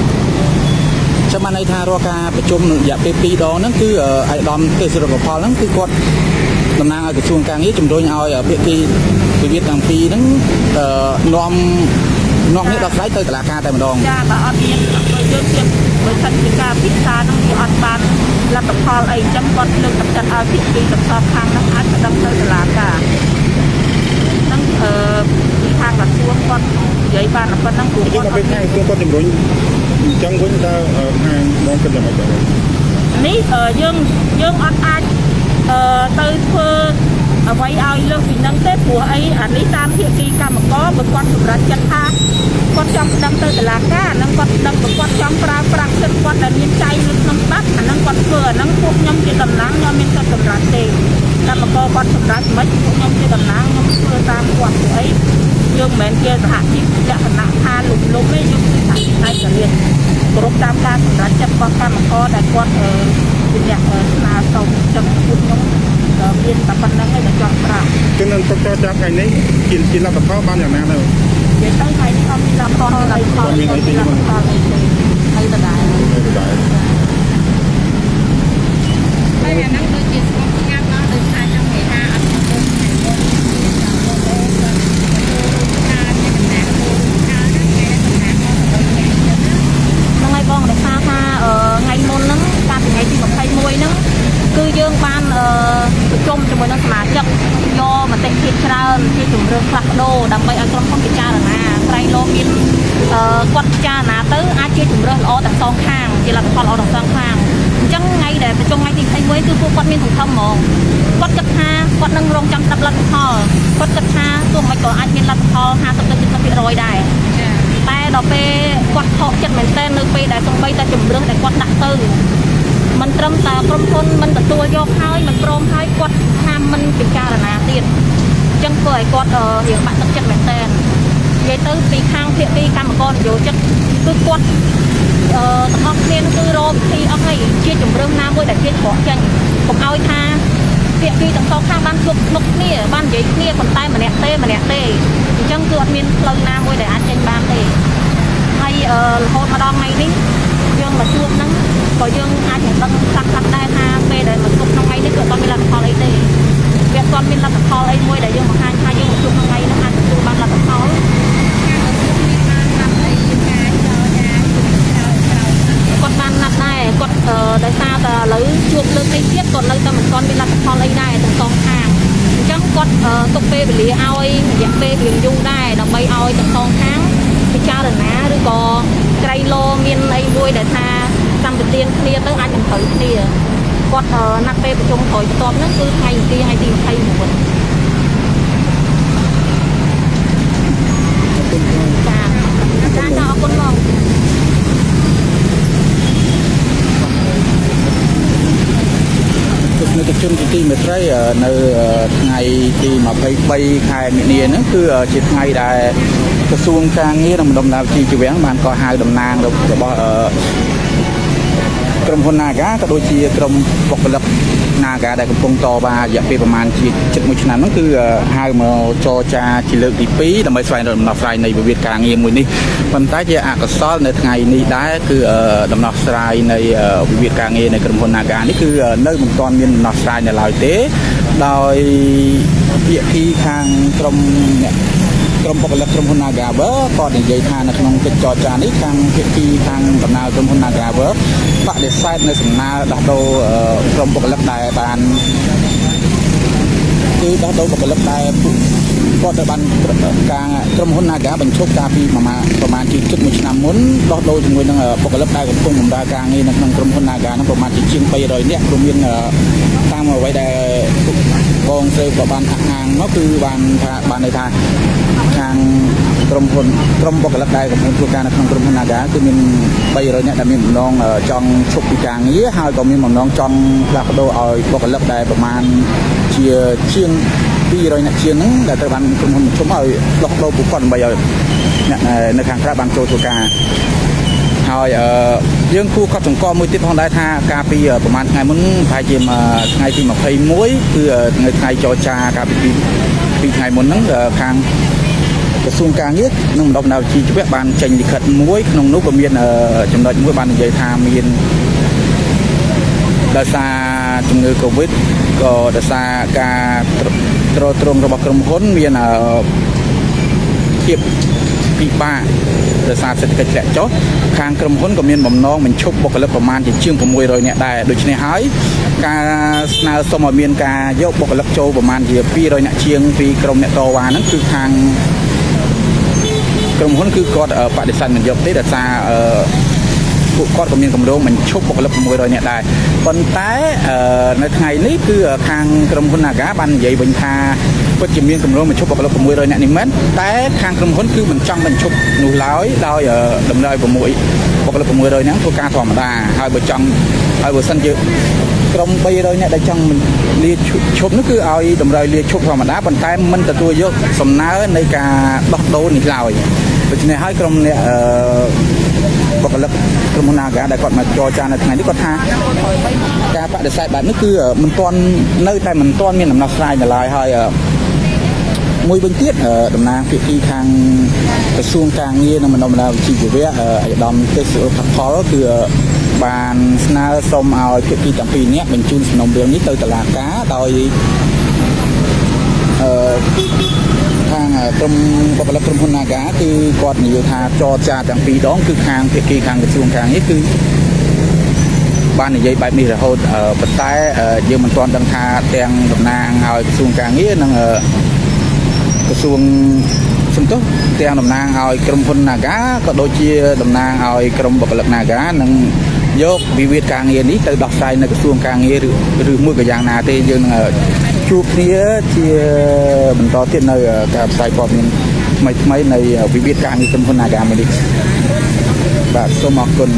ចាំបានន័យថារាល់ការប្រជុំនឹងរយៈពេល2ដងហ្នឹងគឺអាយដាមទេសរដ្ឋផលហ្នឹងគឺគាត់តំណាងឲ្យក្រសួងការងារជំរុញឲ្យភាគីវិវាទទាំងពីរហ្នឹងនាំនាំនេះដល់ស្រាយទៅតុលាការតែម្ដងចាបើអត់មានបើយើងជាបើសិនជាការពិសាហ្នឹងវាអត់បានលទ្ធផលអីអញ្ចឹងគាត់លើកទឹកចិត្តឲ្យភាគីទាំងសងខាងហ្នឹងអាចប្តឹងទៅតុលាការហ្នឹងអឺ ខាងក្រសួងគាត់និយាយបានប៉ុណ្ណឹងព្រោះគាត់ពេលខាងក្រសួងគាត់ជំរុញអញ្ចឹងវិញតើខាងបងគិតយ៉ាងម៉េចបាទនេះយើងយើងអត់អាចអឺទៅធ្វើអ្វីឲ្យលើសពីនឹងទេព្រោះអីអានេះតាមភាគីកម្មករបើគាត់សម្រេចចិត្តថាគាត់ចង់ប្តឹងទៅតុលាការអាហ្នឹងគាត់ប្តឹងបើគាត់ចង់ប្រើប្រាស់សិទ្ធិគាត់ដែលមានចែងនៅក្នុងច្បាប់អាហ្នឹងគាត់ធ្វើអាហ្នឹងពួកខ្ញុំជាតំណាងខ្ញុំមានសិទ្ធិសម្រេចទេកម្មករគាត់សម្រេចមិនពួកខ្ញុំជាតំណាងខ្ញុំធ្វើតាមគាត់ព្រោះអី យើងមិនមែនជាសហជីពលក្ខណៈថាលំលំទេយើងគឺសហជីពឯករាជ្យគ្រប់តាមការសម្រេចចិត្តរបស់កម្មករដែលគាត់ជាអ្នកស្នើសុំចឹងពួកខ្ញុំមានតែប៉ុណ្្នឹងឯងដែលចង់ប្រាប់ចឹងនឹងទុកតចាប់ថ្ងៃនេះជាជាលទ្ធផលបានយ៉ាងណាទៅនិយាយទៅថ្ងៃនេះអត់មានលទ្ធផលអីផលមានអីទេលទ្ធផលអីទេហើយដដែលដដែលហើយអាហ្នឹងដូចជាស្គមញ៉ាំដល់ដោយសារចង់និយាយថាអត់មានទៅថ្ងៃមុនហ្នឹងហើយបងដោយសារថា ហ្នឹងគឺយើងបានអឺប្រជុំជាមួយនឹងសមាជិកយកមតិភាពច្រើនជាជំរឿនផ្លាស់ប្ដូរដើម្បីឲ្យក្រុមហ៊ុនពិចារណាក្រែងលោមានអឺគាត់ពិចារណាទៅអាចជាជំរឿនល្អទាំងសងខាងជាលទ្ធផលល្អទាំងសងខាងអញ្ចឹងថ្ងៃដែលប្រជុំថ្ងៃទី21គឺពួកគាត់មានសង្ឃឹម ហ្មងគាត់គិតថាគាត់នឹងរងចាំស្ដាប់លទ្ធផលគាត់គិតថាទោះមិនក៏អាចមានលទ្ធផល50ទៅ70%ដែរតែដល់ពេលគាត់ខកចិត្តមែនទែននៅពេលដែលសំបីតែជំរឿនដែលគាត់ដាក់ទៅមិនត្រឹមតែក្រុមហ៊ុនមិនទទួលយកហើយមិនព្រមហើយគាត់ថាមិនពិចារណាទៀតអញ្ចឹងធ្វើឲ្យគាត់អឺរៀងបាក់ទឹកចិត្តមែនទែននិយាយទៅពីខាងភាគីកម្មករនយោជិតគឺគាត់ អឺទាំងអស់គ្នាគឺរកវិធីអស់ហើយជាជំរឿនណាមួយដែលគេច្រកចេញកុំឲ្យថាភាគីទាំងសងខាងបានជួបមុខគ្នាបាននិយាយគ្នាប៉ុន្តែម្នាក់ទេម្នាក់ទេអញ្ចឹងគឺអត់មានផ្លូវណាមួយដែលអាចចេញបានទេហើយអឺរហូតមកដល់ថ្ងៃនេះយើងមកជួបហ្នឹងក៏យើងអាចនឹងដឹងខ្លះខ្លះដែរថាពេលដែលមកជួបក្នុងថ្ងៃនេះគឺអត់មានលទ្ធផលអីទេវាអត់មានលទ្ធផលអីមួយដែលយើងបង្ហាញថាយើងមកជួបក្នុងថ្ងៃនេះអាចទទួលបានលទ្ធផល គាត់បានណាត់ដែរគាត់អឺដោយសារតែឥឡូវជួបលើកនេះទៀតគាត់នៅតែមិនទាន់មានលទ្ធផលអីដែរទាំងសងខាងអញ្ចឹងគាត់អឺទុកពេលវេលាឲ្យរយៈពេលរៀងយូរដែរដើម្បីឲ្យទាំងសងខាងពិចារណាឬក៏ក្រៃលោមានអីមួយដែលថាសម្បទានគ្នាទៅអាចនឹងត្រូវគ្នាគាត់អឺណាត់ពេលប្រជុំក្រោយបន្ទាប់ហ្នឹងគឺថ្ងៃអង្គារថ្ងៃទី29ចាចាចាអរគុណបង ទស្សនិក ជនជាទីមេត្រីអឺនៅអឺថ្ងៃទី23ខែមិនិនាហ្នឹងគឺជាថ្ងៃដែលក្រសួងការងារនិងបណ្ដុំដំណើរជីវៈបានកោះហៅតំណាងរបស់អឺ ក្រុមហ៊ុន Naga ក៏ដូចជាក្រុមបុគ្គលិក Naga ដែលកំពុងតវ៉ារយៈពេលប្រហែលជាជិត1ឆ្នាំហ្នឹងគឺអឺហៅមកចរចាជាលើកទី2ដើម្បីស្វែងរកដំណោះស្រាយនៃវិវាទការងារមួយនេះប៉ុន្តែជាអកុសលនៅថ្ងៃនេះដែរគឺអឺដំណោះស្រាយនៃអឺវិវាទការងារនៃក្រុមហ៊ុន Naga នេះគឺអឺនៅមិនទាន់មានដំណោះស្រាយនៅឡើយទេដោយភាគីខាងក្រុមអ្នក ក្រុមបុគ្គលិកក្រុមហ៊ុន Nagawer គាត់និយាយថានៅក្នុងកិច្ចចរចានេះខាងភាគីខាងដំណើរក្រុមហ៊ុន Nagawer បដិសេធនៅសំណើដោះដូរអឺក្រុមបុគ្គលិកដែលបានគឺដោះដូរបុគ្គលិកដែលពួកគាត់ទៅបានការក្រុមហ៊ុន Naga បញ្ឈប់កាលពីប្រមាណប្រមាណជាជិត1ឆ្នាំមុនដោះដូរជាមួយនឹងបុគ្គលិកដែលកំពុងបម្រើការងារនៅក្នុងក្រុមហ៊ុន Naga ហ្នឹងប្រមាណជាជាង300នាក់រួមមានអឺតាមអ្វីដែល បងស្រីក៏បានអះអាងមកគឺបានថាបានន័យថាខាងក្រុមហ៊ុនក្រុមបុគ្គលិកដែលកំពុងធ្វើការនៅក្នុងក្រុមហ៊ុន Naga គឺមាន300នាក់ដែលមានបំណងអឺចង់ឈប់ពីការងារហើយក៏មានបំណងចង់ផ្លាស់ប្ដូរឲ្យបុគ្គលិកដែលប្រមាណជាជាង200នាក់ជាងហ្នឹងដែលត្រូវបានក្រុមហ៊ុនឈប់ឲ្យដោះដូរពួកគាត់ដើម្បីឲ្យអ្នកនៅខាងក្រៅបានចូលធ្វើការ ហើយអឺយើងគួរកត់សម្គាល់មួយទៀតផងដែរថាកាលពីប្រហែលថ្ងៃមុនប្រហែលជាថ្ងៃទី21គឺថ្ងៃថ្ងៃចរចាកាលពីពីថ្ងៃមុនហ្នឹងខាងក្រសួងការងារនិងបណ្ដុំបណ្ដាលជីវៈបានចេញលិខិតមួយក្នុងនោះក៏មានចំណុចមួយបាននិយាយថាមានដោយសារជំងឺ Covid ក៏ដោយសារការទ្រទ្រង់របស់ក្រុមហ៊ុនមានភាព ពិបាកដោយសារសេដ្ឋកិច្ចធ្លាក់ចុះខាងក្រុមហ៊ុនក៏មានបំណងបញ្ឈប់បុគ្គលិកប្រមាណជាជាង600នាក់ដែរដូច្នេះហើយការស្នើសុំឲ្យមានការយកបុគ្គលិកចូលប្រមាណជា200នាក់ជាងពីក្រុមអ្នកតវ៉ាហ្នឹងគឺខាងក្រុមហ៊ុនគឺគាត់បដិសេធមិនយកទេដោយសារ ពួកគាត់ក៏មានកម្រងបញ្ឈប់បុគ្គលិក600នាក់ដែរប៉ុន្តែនៅថ្ងៃនេះគឺខាងក្រុមហ៊ុន Naga បាននិយាយវិញថាពិតជាមានកម្រងបញ្ឈប់បុគ្គលិក600នាក់នេះមែនតែខាងក្រុមហ៊ុនគឺមិនចង់បញ្ឈប់នោះឡើយដោយតម្រូវឲ្យ6បុគ្គលិក600នាក់ធ្វើការធម្មតាហើយបើចង់ហើយបើសិនជាក្រុម300នាក់ដែលចង់លាឈប់នោះគឺឲ្យតម្រូវលាឈប់ធម្មតាប៉ុន្តែមិនទទួលយកសំណើនៃការដោះដូរនេះឡើយដូច្នេះហើយក្រុមអ្នកអឺ បុគ្គលិកក្រុមហ៊ុន Naga ដែលគាត់មកចរចានៅថ្ងៃនេះគាត់ថាការបដិសេធបែបនេះគឺមិនទាន់នៅតែមិនទាន់មានដំណោះស្រាយនៅឡើយហើយមួយវិញទៀតតំណាងភាគីខាងក្រសួងការងារនិងបណ្ដុំបណ្ដាលវិជ្ជាជីវៈអាយដាមទេសសុខផលគឺបានស្នើសុំឲ្យភាគីទាំងពីរនាក់បញ្ជូនសំណុំរឿងនេះទៅតុលាការដោយអឺខាង ក្រុមបុគ្គលិកក្រុមហ៊ុន Naga គឺគាត់និយាយថាចរចាទាំងពីរដងគឺខាងភាគីខាងក្រសួងការងារគឺបាននិយាយបែបនេះរហូតអឺប៉ុន្តែអឺយើងមិនទាន់ដឹងថាទាំងតំណាងឲ្យក្រសួងការងារនិងអឺក្រសួងសំទោសទាំងតំណាងឲ្យក្រុមហ៊ុន Naga ក៏ដូចជាតំណាងឲ្យក្រុមបុគ្គលិក Naga នឹងយកវិវាទការងារនេះទៅដោះស្រាយនៅក្រសួងការងារឬឬមួយក៏យ៉ាងណាទេយើងនឹងអឺ ជួបគ្នាជាបន្តទៀតនៅការផ្សាយព័ត៌មានថ្មីថ្មីៗនៃវិវាទការងារក្រុមហ៊ុន Naga មួយនេះបាទសូមអរគុណ